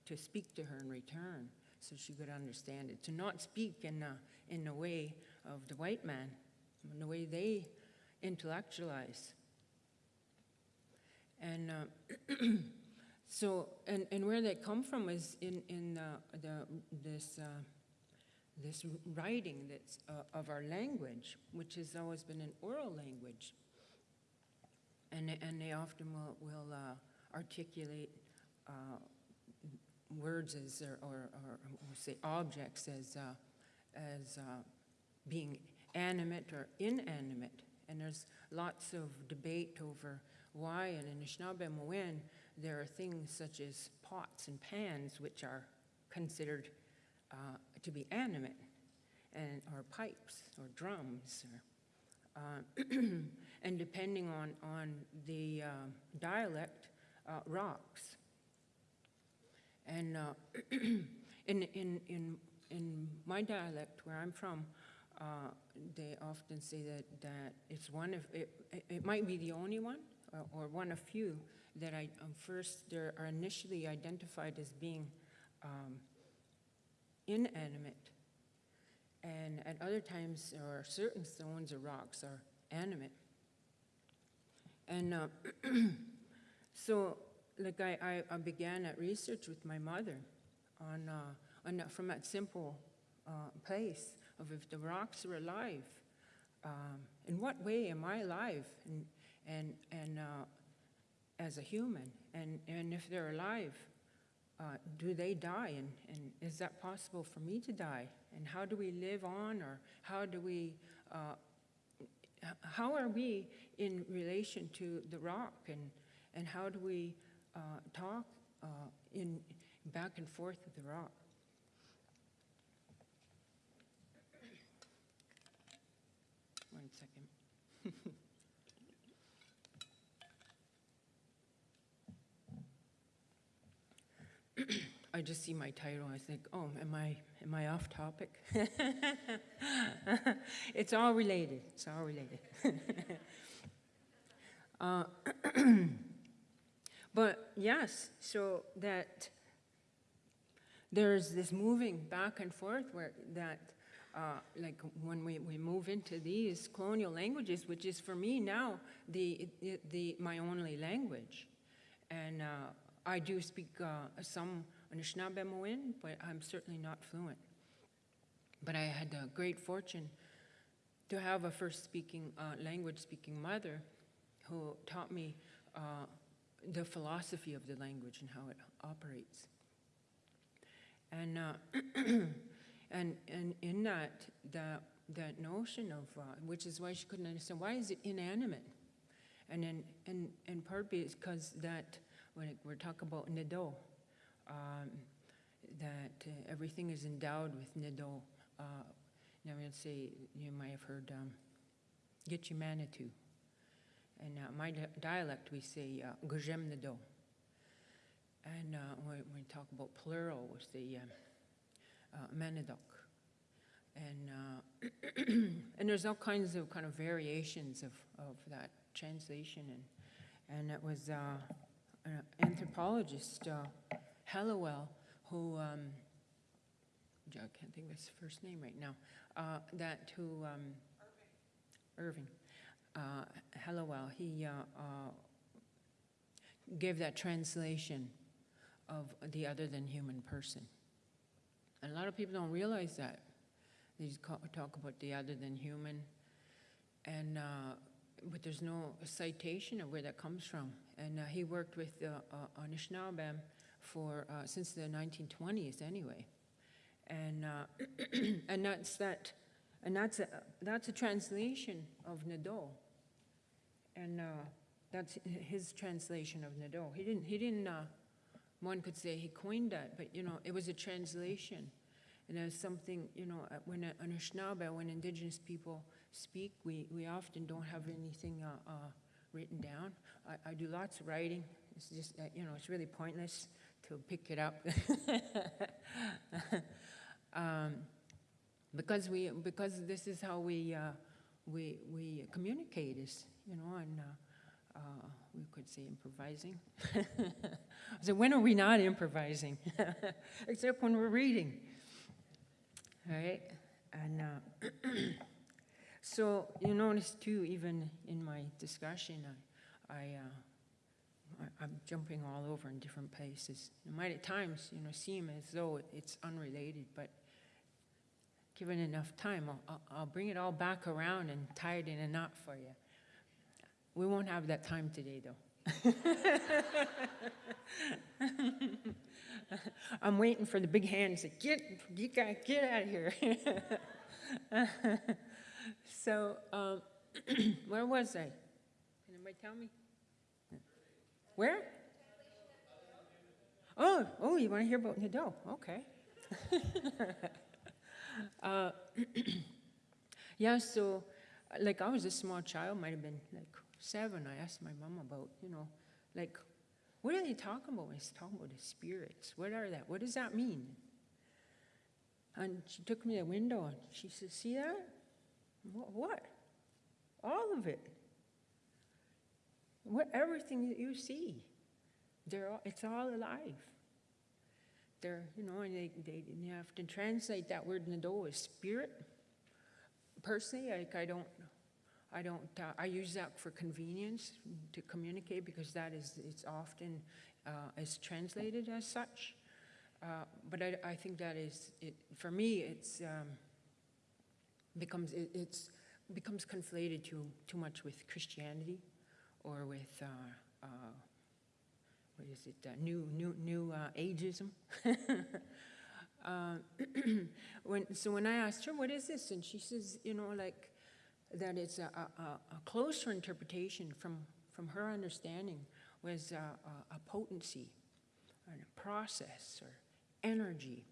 to speak to her in return, so she could understand it. To not speak in the, in the way of the white man, in the way they intellectualize. And uh, so, and, and where they come from is in, in uh, the, this, uh, this writing that's, uh, of our language, which has always been an oral language. and, and they often will, will uh, articulate uh, words as, or, or, or say objects as, uh, as uh, being animate or inanimate. And there's lots of debate over why, in Anishinaabe there are things such as pots and pans which are considered uh, to be animate, and, or pipes, or drums, or, uh, and depending on, on the uh, dialect, uh, rocks. And uh, in, in, in, in my dialect, where I'm from, uh, they often say that, that it's one of, it, it- might be the only one, or, or one of few, that I, um, first, they are initially identified as being um, inanimate. And at other times, or certain stones or rocks are animate. And uh, so, like I, I, began that research with my mother on, uh, on from that simple uh, place of if the rocks are alive, um, in what way am I alive? And, and, and uh, as a human, and, and if they're alive, uh, do they die? And, and is that possible for me to die? And how do we live on, or how do we, uh, how are we in relation to the rock, and, and how do we uh, talk uh, in back and forth with the rock? One second. I just see my title, I think, oh, am I, am I off topic? It's all related, it's all related. Uh, But yes, so that there's this moving back and forth where that, uh, like when we, we move into these colonial languages, which is for me now the, the, the my only language. And uh, I do speak uh, some Anishinaabe but I'm certainly not fluent. But I had the great fortune to have a first speaking, uh, language speaking mother who taught me uh, the philosophy of the language and how it operates. And, uh, and, and in that, that, that notion of, uh, which is why she couldn't understand, why is it inanimate? And in, and, and part because that, when it- we're talking about Nido, um, that uh, everything is endowed with Nido. Uh, now, we'll say, you might have heard um, Gitche Manitou. And uh, my di- dialect, we say uh, Gujem Nido. And uh, when we talk about plural, we say um, uh, Manidok. And, uh, and there's all kinds of kind of variations of, of that translation. And, and it was uh, an anthropologist, uh, Hallowell, who, um, I can't think of his first name right now, uh, that who, um, Irving, uh, Hallowell, he uh, uh, gave that translation of the other than human person. And a lot of people don't realize that. They just talk about the other than human, and uh, but there's no citation of where that comes from. And uh, he worked with uh, Anishinaabe for uh, since the 1920s anyway, and uh, and that's that, and that's a that's a translation of Nadeau, and uh, that's his translation of Nadeau. He didn't he didn't. Uh, one could say he coined that, but you know it was a translation, and there's something you know uh, when Anishinaabe, when Indigenous people speak, we we often don't have anything uh, written down. I, I do lots of writing. It's just you know it's really pointless to pick it up. um, because we because this is how we uh, we we communicate is you know and uh, uh, we could say improvising. so when are we not improvising? Except when we're reading, all right? And uh, so you notice too, even in my discussion, I. I uh, I- I'm jumping all over in different places. It might at times, you know, seem as though it's unrelated, but given enough time, I'll- I'll, bring it all back around and tie it in a knot for you. we won't have that time today, though. I'm waiting for the big hands to get, get, out- get out of here. so, um, where was I? Can anybody tell me? Where? Oh, oh, you want to hear about Nadeau? Okay. uh, yeah, so, like, I was a small child, might have been like seven. I asked my mom about, you know, like, what are they talking about when they talking about the spirits? What are that? What does that mean? And she took me to the window and she said, See that? What? what? All of it. What, everything that you see. All, it's all alive. They're, you know, and they, they, you have to translate that word Nado as spirit. Personally, like, I don't, I don't, uh, I use that for convenience to communicate because that is, it's often, uh, is translated as such. Uh, but I, I think that is, it, for me, it's, um, becomes, it, it's, becomes conflated too, too much with Christianity or with, uh, uh, what is it, uh, new, new, new uh, ageism. when, so when I asked her, what is this? And she says, you know, like, that it's a, a, a closer interpretation from, from her understanding was a, a, a potency, and a process, or energy.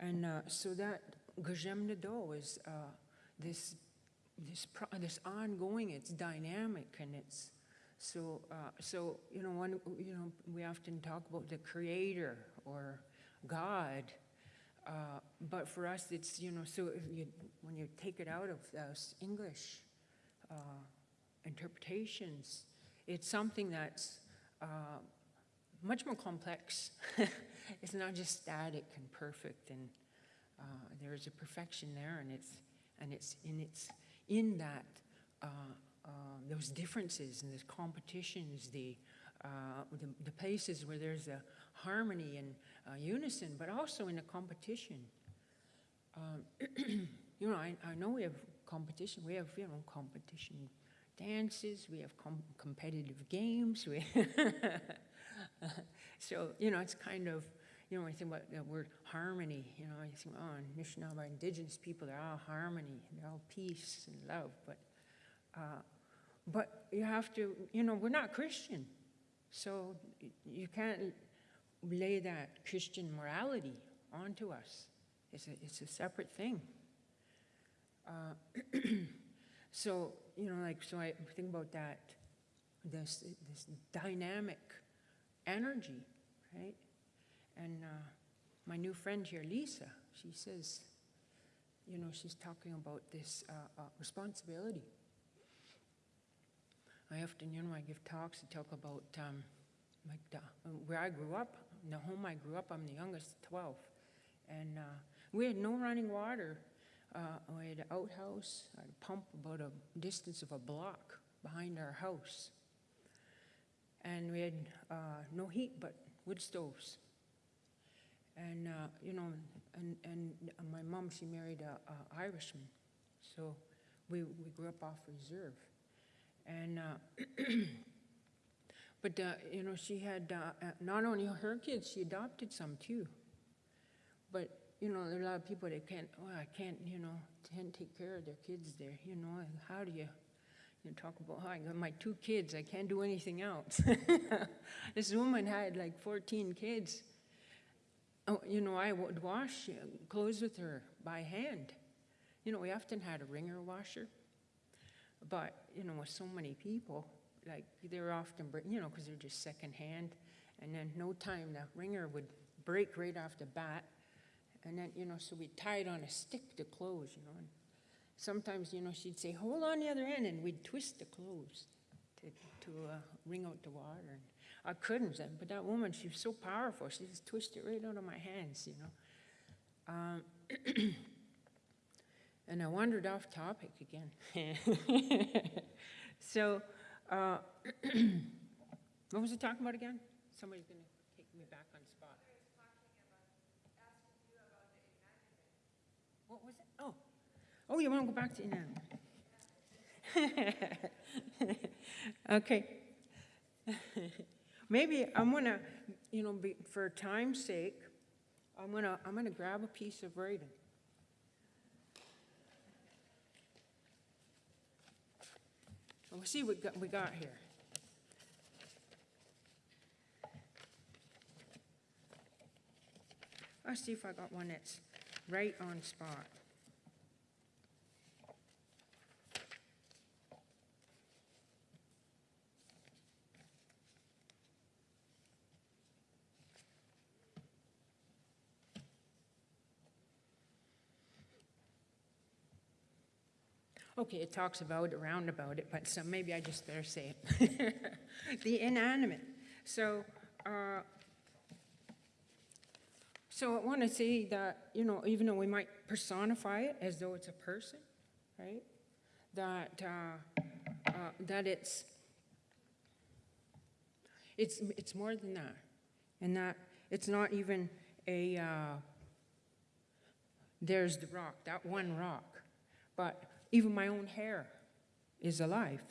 And uh, so that Gajem Nado is uh, this, this, this ongoing, it's dynamic, and it's so, uh, so you know, one, you know, we often talk about the creator or God, uh, but for us, it's, you know, so you, when you take it out of those English uh, interpretations, it's something that's uh, much more complex. it's not just static and perfect, and uh, there's a perfection there, and it's, and it's, in it's in that, uh, uh, those differences and those competitions, the, uh, the, the places where there's a harmony and unison, but also in a competition. Um, you know, I, I know we have competition. We have, you know, competition dances. We have com- competitive games. We so, you know, it's kind of, you know, you think about the word harmony, you know, you think, oh, Anishinaabe, indigenous people, they're all harmony, they're all peace and love. But, uh, but you have to, you know, we're not Christian. So you can't lay that Christian morality onto us. It's a, it's a separate thing. Uh, so, you know, like, so I think about that, this, this dynamic energy, right? And uh, my new friend here, Lisa, she says, you know, she's talking about this uh, uh, responsibility. I often, you know, I give talks to talk about um, like the, where I grew up, the home I grew up, I'm the youngest, 12. And uh, we had no running water. Uh, we had an outhouse, a pump about a distance of a block behind our house. And we had uh, no heat but wood stoves. And, uh, you know, and, and my mom, she married a, Irishman. So we, we grew up off reserve. And, uh, but, uh, you know, she had uh, uh, not only her kids, she adopted some too. But, you know, there are a lot of people that can't, I can't, you know, can't take care of their kids there, you know, how do you, you talk about, oh, I got my two kids, I can't do anything else. this woman had like 14 kids. Oh, you know, I would wash clothes with her by hand. You know, we often had a wringer washer. But, you know, with so many people, like they're often, you know, because they're just secondhand. And then no time, the wringer would break right off the bat. And then, you know, so we tied on a stick to clothes, you know. And sometimes, you know, she'd say, hold on the other end, and we'd twist the clothes to, to uh, wring out the water. And I couldn't, then, but that woman, she was so powerful. She just twisted it right out of my hands, you know. Um, and I wandered off topic again. so, uh, what was I talking about again? Somebody's going to take me back on spot. What was it? Oh, oh, you want to go back to inanimate? Okay. Maybe I'm gonna, you know, be, for time's sake, I'm gonna, I'm gonna grab a piece of writing. And We'll see what we got here. Let's see if I got one that's right on spot. Okay, it talks about, around about it, but so maybe I just better say it. The inanimate. So, uh, so I want to say that, you know, even though we might personify it as though it's a person, right? That, uh, uh, that it's, it's, it's more than that. And that it's not even a, uh, there's the rock, that one rock. But even my own hair is alive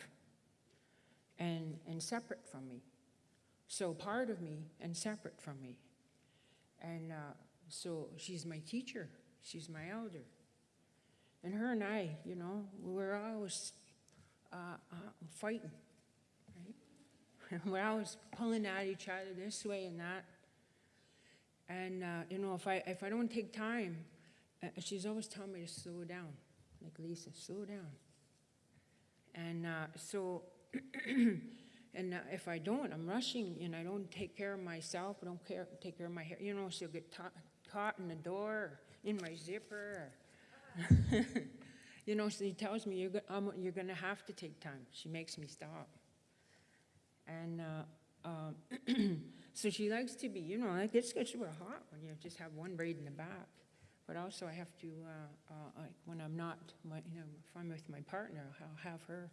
and, and separate from me. So part of me and separate from me. And uh, so she's my teacher, she's my elder. And her and I, you know, we were always uh, uh, fighting, right? we're always pulling at each other this way and that. And, uh, you know, if I, if I don't take time, uh, she's always telling me to slow down, like Lisa, slow down. And uh, so, and uh, if I don't, I'm rushing and I don't take care of myself, I don't care, take care of my hair, you know, she'll get caught in the door, or in my zipper. You know, she tells me, you're, go- I'm, you're gonna have to take time. She makes me stop. And uh, um, so she likes to be, you know, like it gets real hot when you just have one braid in the back. But also I have to, uh, uh, like when I'm not, my, you know, if I'm with my partner, I'll have her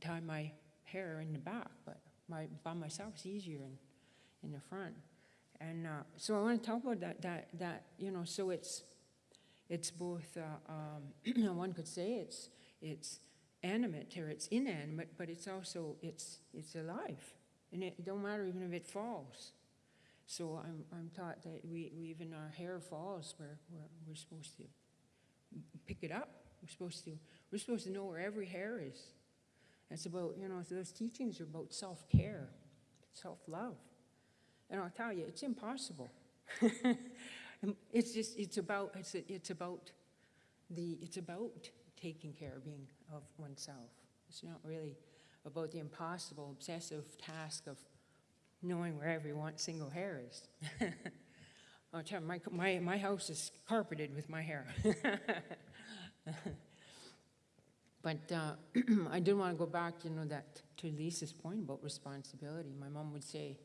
tie my hair in the back, but my, by myself it's easier in, in the front. And uh, so I want to talk about that, that, that, you know, so it's, it's both, uh, um, one could say it's, it's animate or it's inanimate, but it's also, it's, it's alive. And it don't matter even if it falls. So I'm, I'm taught that we, we even our hair falls, we're, we're, we're supposed to pick it up. We're supposed to, we're supposed to know where every hair is. It's about, you know, those teachings are about self-care, self-love. And I'll tell you, it's impossible. it's just, it's about, it's, it's about the, it's about taking care, of being of oneself. It's not really about the impossible, obsessive task of knowing where every one single hair is. I'll tell you, my, my, my house is carpeted with my hair. but uh, I did want to go back, you know, that to Lisa's point about responsibility. My mom would say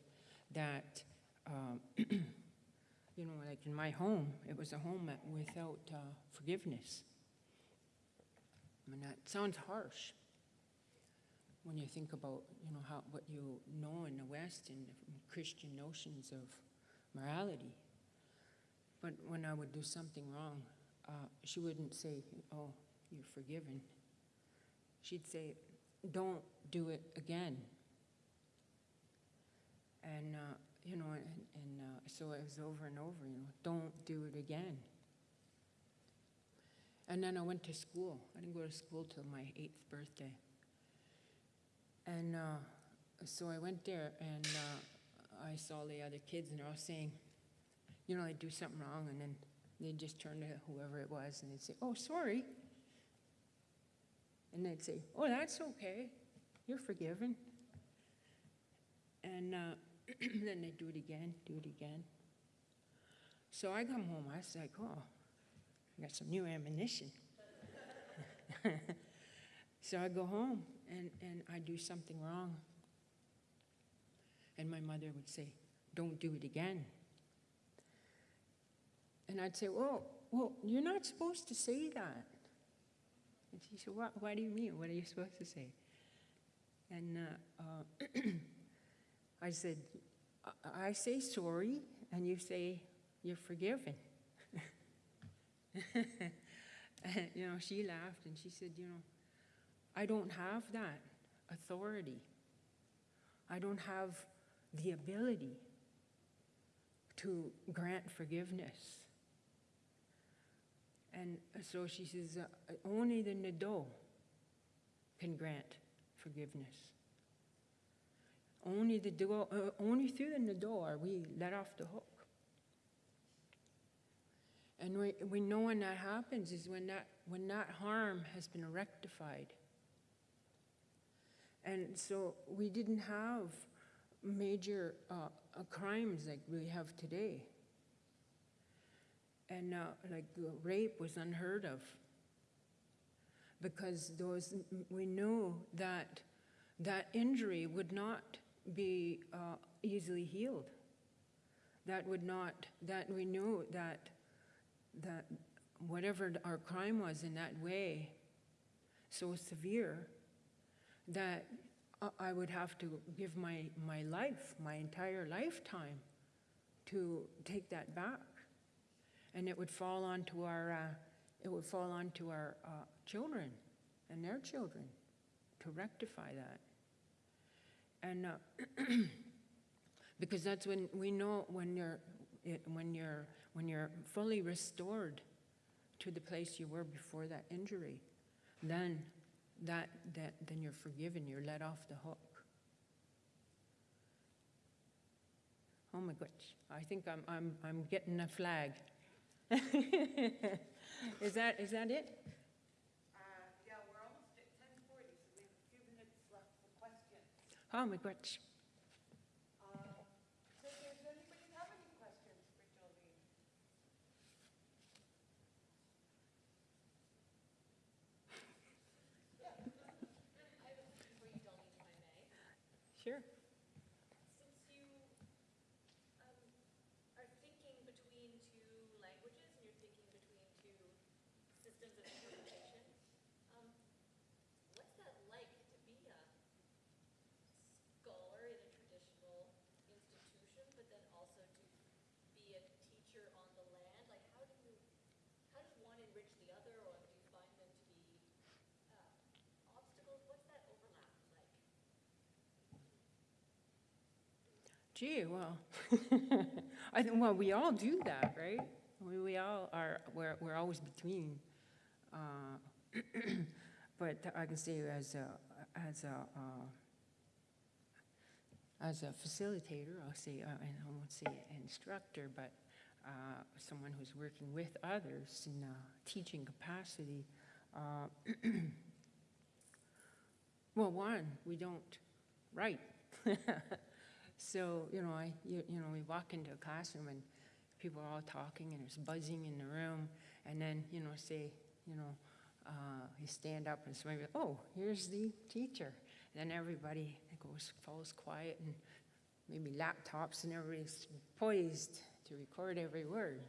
that, um, you know, like in my home, it was a home without uh, forgiveness. I mean, that sounds harsh when you think about, you know, how, what you know in the West and Christian notions of morality. But when I would do something wrong, uh, she wouldn't say, oh, you're forgiven. She'd say, don't do it again. And, uh, you know, and, and uh, so it was over and over, you know, don't do it again. And then I went to school. I didn't go to school till my eighth birthday. And uh, so I went there and uh, I saw the other kids and they're all saying, you know, they'd do something wrong and then they'd just turn to whoever it was and they'd say, oh, sorry. And they'd say, oh, that's okay. You're forgiven. And uh, then they'd do it again, do it again. So I come home, I was like, oh, I got some new ammunition. so I go home and, and I do something wrong. And my mother would say, don't do it again. And I'd say, well, well, you're not supposed to say that. And she said, what, what do you mean? What are you supposed to say? And uh, uh, I said, I, I say sorry, and you say you're forgiven. you know, she laughed and she said, you know, I don't have that authority. I don't have the ability to grant forgiveness. And so she says, uh, only the Nado can grant forgiveness. Only the uh, only through the Nado are we let off the hook. And we, we know when that happens is when that when that harm has been rectified. And so we didn't have major uh, crimes like we have today. And uh, like rape was unheard of because those we knew that that injury would not be uh, easily healed. That would not. That we knew that that whatever our crime was in that way, so severe that I- would have to give my, my life, my entire lifetime, to take that back. And it would fall onto our, uh, it would fall onto our uh, children and their children to rectify that. And uh, because that's when we know when you're, it, when you're, when you're fully restored to the place you were before that injury, then that, that then you're forgiven, you're let off the hook. Oh my gosh, I think I'm, I'm, I'm getting a flag. is that, is that it? Uh, yeah, we're almost at 10:40, so we have a few minutes left for questions. Oh my gosh. So does anybody have any questions for Dolleen? Sure. Since you um, are thinking between two languages and you're thinking between two systems of interpretation, um, what's that like to be a scholar in a traditional institution, but then also to be a teacher on the land? Like, how do you, how does one enrich the other, or do you find them to be uh, obstacles? What's that overlap like? Gee, well, I think, well, we all do that, right? We, we all are, we're, we're always between. Uh, But I can say as a, as a, uh, as a facilitator, I'll say, uh, and I won't say instructor, but uh, someone who's working with others in a teaching capacity. uh, Well, one, we don't write. So, you know, I, you, you know, we walk into a classroom and people are all talking and there's buzzing in the room. And then, you know, say, you know, uh, you stand up and somebody, oh, here's the teacher. And then everybody goes, falls quiet and maybe laptops and everybody's poised to record every word.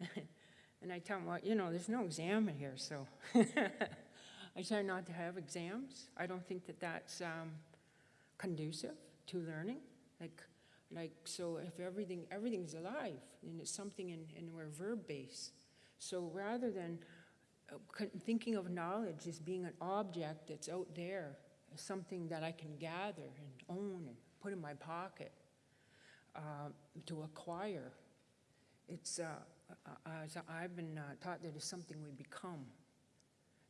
and I tell them, well, you know, there's no exam in here, so I try not to have exams. I don't think that that's um, conducive to learning. Like, like so if everything everything's alive, and it's something in, and we're verb based. So rather than uh, thinking of knowledge as being an object that's out there, something that I can gather and own and put in my pocket uh, to acquire, it's uh, uh, as I've been uh, taught that it's something we become.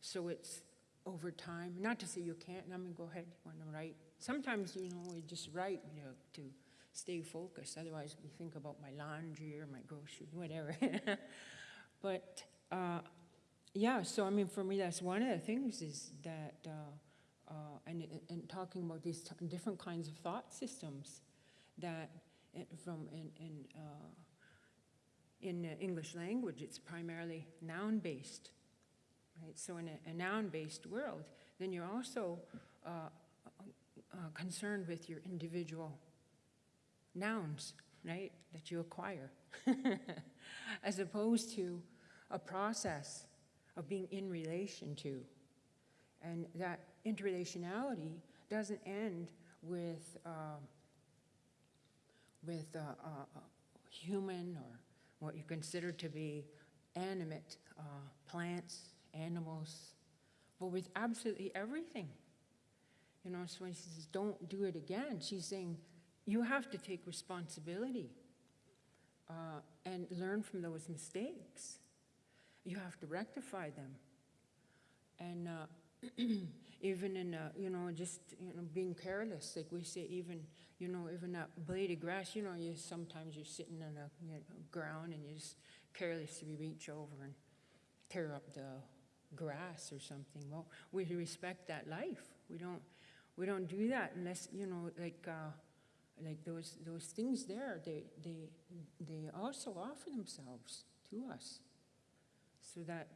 So it's over time. Not to say you can't. I mean, go ahead. You want to write? Sometimes you know we just write you know, to stay focused. Otherwise, we think about my laundry or my groceries, whatever. but uh, yeah. So I mean, for me, that's one of the things is that. Uh, uh, and, and talking about these different kinds of thought systems that from in, in, uh, in English language, it's primarily noun-based, right? So in a, a noun-based world, then you're also uh, concerned with your individual nouns, right, that you acquire, as opposed to a process of being in relation to. And that interrelationality doesn't end with, uh, with uh, uh, human or what you consider to be animate uh, plants, animals, but with absolutely everything. You know, so when she says, don't do it again, she's saying, you have to take responsibility uh, and learn from those mistakes. You have to rectify them. And uh, even in, uh, you know, just, you know, being careless, like we say, even, you know, even that blade of grass, you know, you sometimes you're sitting on a you know, ground and you just carelessly reach over and tear up the grass or something. Well, we respect that life. We don't, we don't do that unless, you know, like, uh, like those, those things there, they, they, they also offer themselves to us. So that,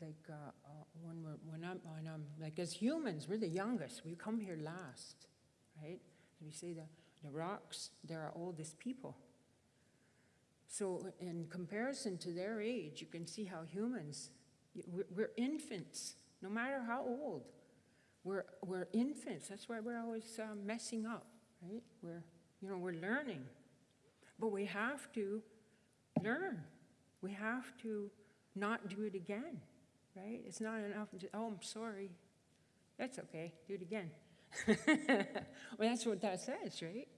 like, uh, uh, when we're, when I'm, when I'm, like, as humans, we're the youngest. We come here last, right? We say the, the rocks, they're our oldest people. So in comparison to their age, you can see how humans, we're, we're infants, no matter how old. We're, we're infants. That's why we're always uh, messing up, right? We're, you know, we're learning. But we have to learn. We have to not do it again, right? It's not enough to, oh, I'm sorry. That's okay, do it again. well, that's what that says, right?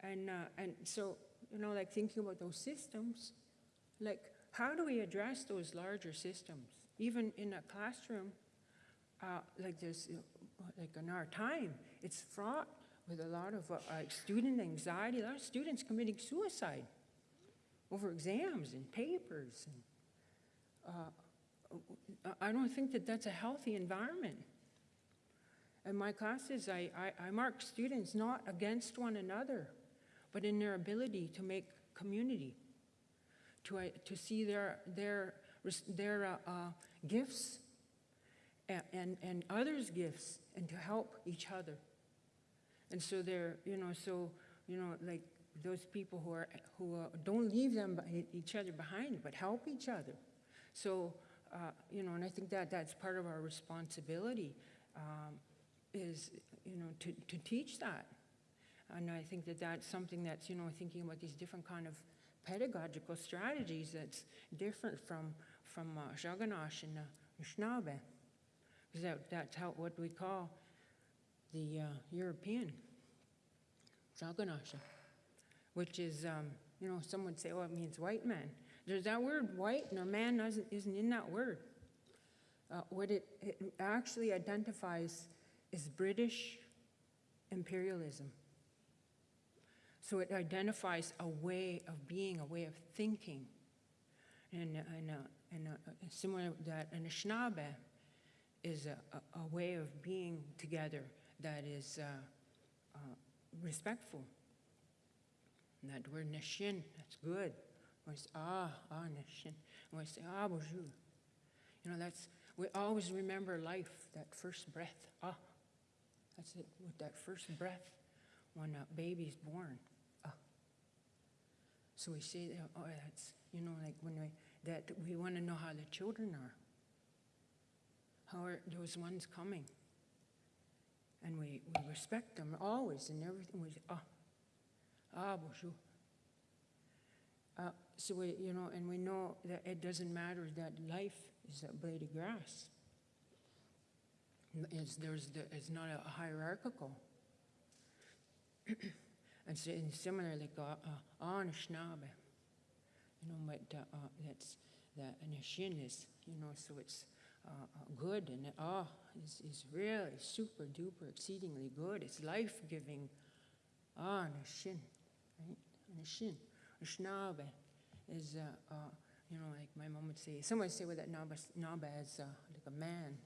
And, uh, and so, you know, like thinking about those systems, like how do we address those larger systems? Even in a classroom, like this, like in our time, it's fraught with a lot of uh, student anxiety, a lot of students committing suicide over exams and papers. And, uh, I don't think that that's a healthy environment. In my classes, I, I, I mark students not against one another, but in their ability to make community, to, uh, to see their, their, their uh, uh, gifts and, and, others' gifts and to help each other. And so they're, you know, so, you know, like those people who are, who don't leave them, each other behind, but help each other. So, uh, you know, and I think that that's part of our responsibility um, is, you know, to, to teach that. And I think that that's something that's, you know, thinking about these different kind of pedagogical strategies that's different from, from uh, and uh. Because that, that's how, what we call the uh, European Saganasha, which is, um, you know, some would say, oh, it means white man. There's that word white, and man isn't, isn't in that word. Uh, what it, it actually identifies is British imperialism. So it identifies a way of being, a way of thinking. And, and, uh, and uh, similar to that, Anishinaabe is a, a, a way of being together that is uh, uh, respectful. And that word nishin, that's good. We say, ah, ah, nishin. We say, ah, bonjour. You know, that's, we always remember life, that first breath. Ah, that's it, with that first breath when a baby's born. Ah. So we say, that, oh, that's, you know, like when we, that we want to know how the children are. How are those ones coming? and we, we respect them always and everything. We say, ah, ah, bonjour. Uh, so we, you know, and we know that it doesn't matter that life is a blade of grass. It's, there's the, it's not a hierarchical. and, so, and similar, like uh, uh, Anishinaabe, you know, but uh, uh, that's that Anishin is, you know, so it's uh, good and ah is, is really super duper exceedingly good. It's life giving. Ah, Nishin, right? Nishin. Anishinaabe is, uh, uh, you know, like my mom would say, someone would say with that Naba, as uh, like a man.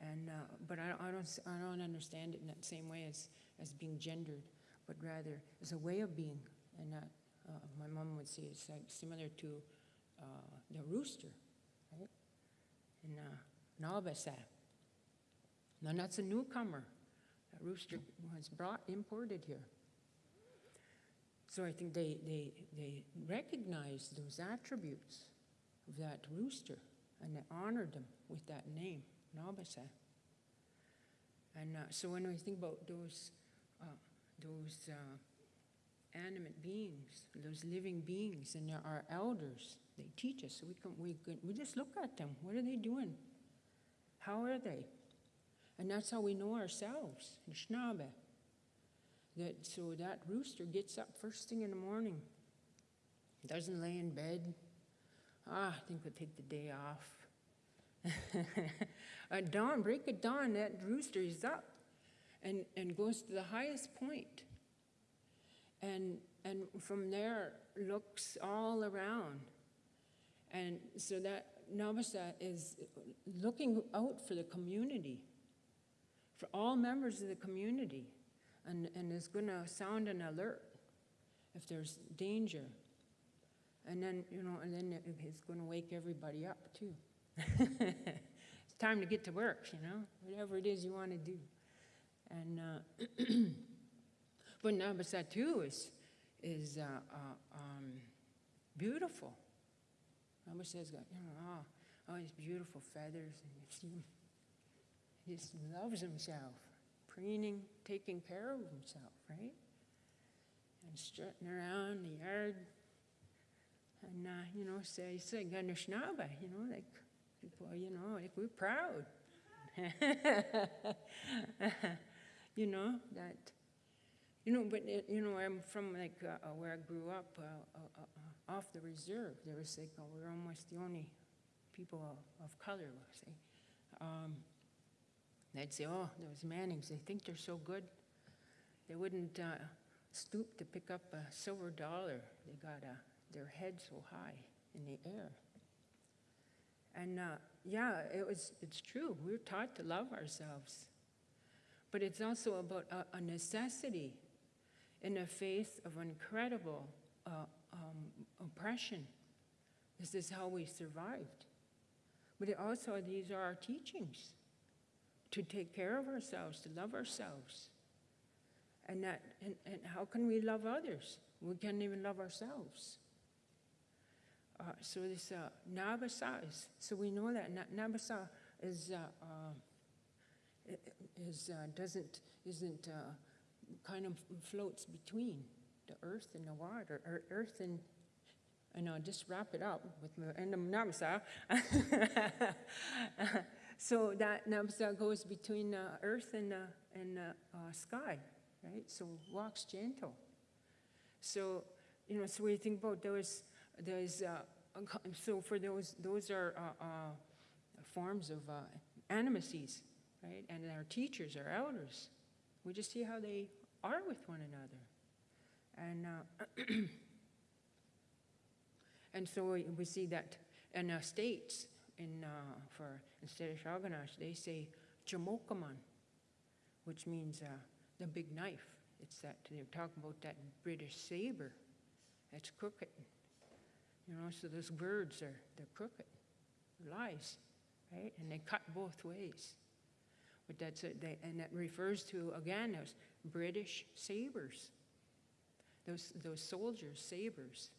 And, uh, but I, I, don't, I don't understand it in that same way as, as being gendered, but rather as a way of being. And uh, my mom would say it's like similar to uh, the rooster, right? In uh. Now, that's a newcomer. That rooster was brought, imported here. So I think they, they, they recognized those attributes of that rooster and they honored him with that name, Nabasa. And uh, so when we think about those, uh, those uh, animate beings, those living beings, and our elders, they teach us. We, can, we, can, we just look at them. What are they doing? How are they? And that's how we know ourselves, the Schnabe. That, so that rooster gets up first thing in the morning, doesn't lay in bed. Ah, I think we'll take the day off. At dawn, break of dawn, that rooster is up and, and goes to the highest point. And, and from there looks all around. And so that Navasa is looking out for the community, for all members of the community, and, and is going to sound an alert if there's danger. And then, you know, and then it's going to wake everybody up too. it's time to get to work, you know, whatever it is you want to do. And, uh, but too is, is uh, uh, um, beautiful. Navasa's got, you know, all, all these beautiful feathers, and. He just loves himself, preening, taking care of himself, right? And strutting around the yard. And, uh, you know, say, say, Ganashnaba, you know, like, people, you know, like we're proud. you know, that, you know, but, you know, I'm from like uh, where I grew up, uh, uh, uh, uh, off the reserve. There was like, uh, we're almost the only people of, color, say. Um, they'd say, oh, those Mannings, they think they're so good. They wouldn't uh, stoop to pick up a silver dollar. They got uh, their head so high in the air. And uh, yeah, it was, it's true. We're taught to love ourselves. But it's also about a, a necessity in the face of incredible uh, um, oppression. This is how we survived. But also, these are our teachings to take care of ourselves, to love ourselves. And, that, and, and how can we love others? We can't even love ourselves. Uh, so this uh, Nabasa is, so we know that Na- Nabasa is, uh, uh, is uh, doesn't, isn't, uh, kind of floats between the earth and the water, or earth and, and I'll just wrap it up with the end of Nabasa. so that Nabasa goes between uh, earth and, uh, and uh, sky, right? So walks gentle. So, you know, so you think about those, those, uh, so for those, those are uh, uh, forms of animacies, right? And our teachers, our elders, we just see how they are with one another. And, uh, and so we, see that in uh, states, in, uh, for, instead of Shaganash, they say Jamokaman, which means the big knife. It's that, they're talking about that British saber that's crooked. You know, so those words are, they're crooked, lies, right? And they cut both ways. But that's it, and that refers to, again, those British sabers, those, those soldiers' sabers.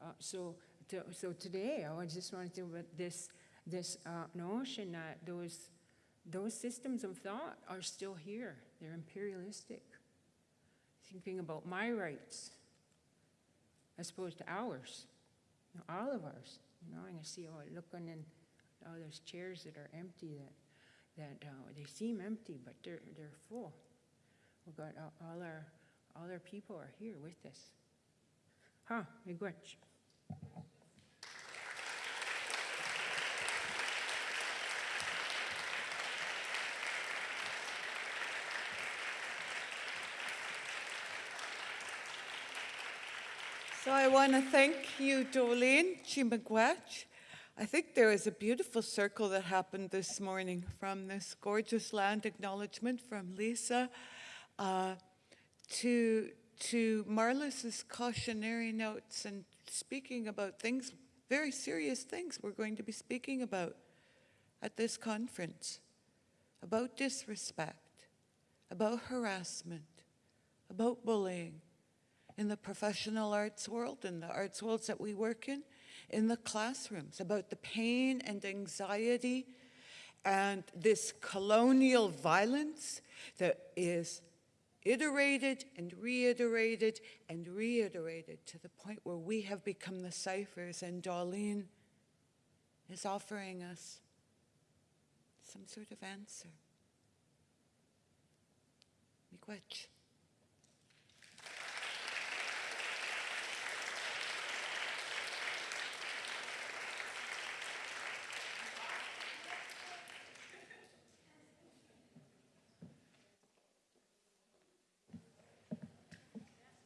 Uh, so, to, so today, I just wanted to about this, this uh, notion that those, those systems of thought are still here. They're imperialistic. Thinking about my rights as opposed to ours, you know, all of ours. You know, and I see, oh, looking in all those chairs that are empty that, that uh, they seem empty, but they're, they're full. We've got all, all our, our people are here with us. Huh, miigwech. So I want to thank you, Dolleen Chimagwach. I think there is a beautiful circle that happened this morning from this gorgeous land acknowledgement from Lisa uh, to, to Marlis's cautionary notes and speaking about things, very serious things we're going to be speaking about at this conference, about disrespect, about harassment, about bullying, in the professional arts world, in the arts worlds that we work in, in the classrooms, about the pain and anxiety and this colonial violence that is iterated and reiterated and reiterated to the point where we have become the ciphers and Dolleen is offering us some sort of answer. Miigwech.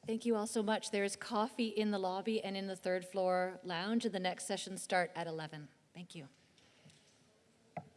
Thank you all so much. There is coffee in the lobby and in the third floor lounge, and the next sessions start at 11. Thank you.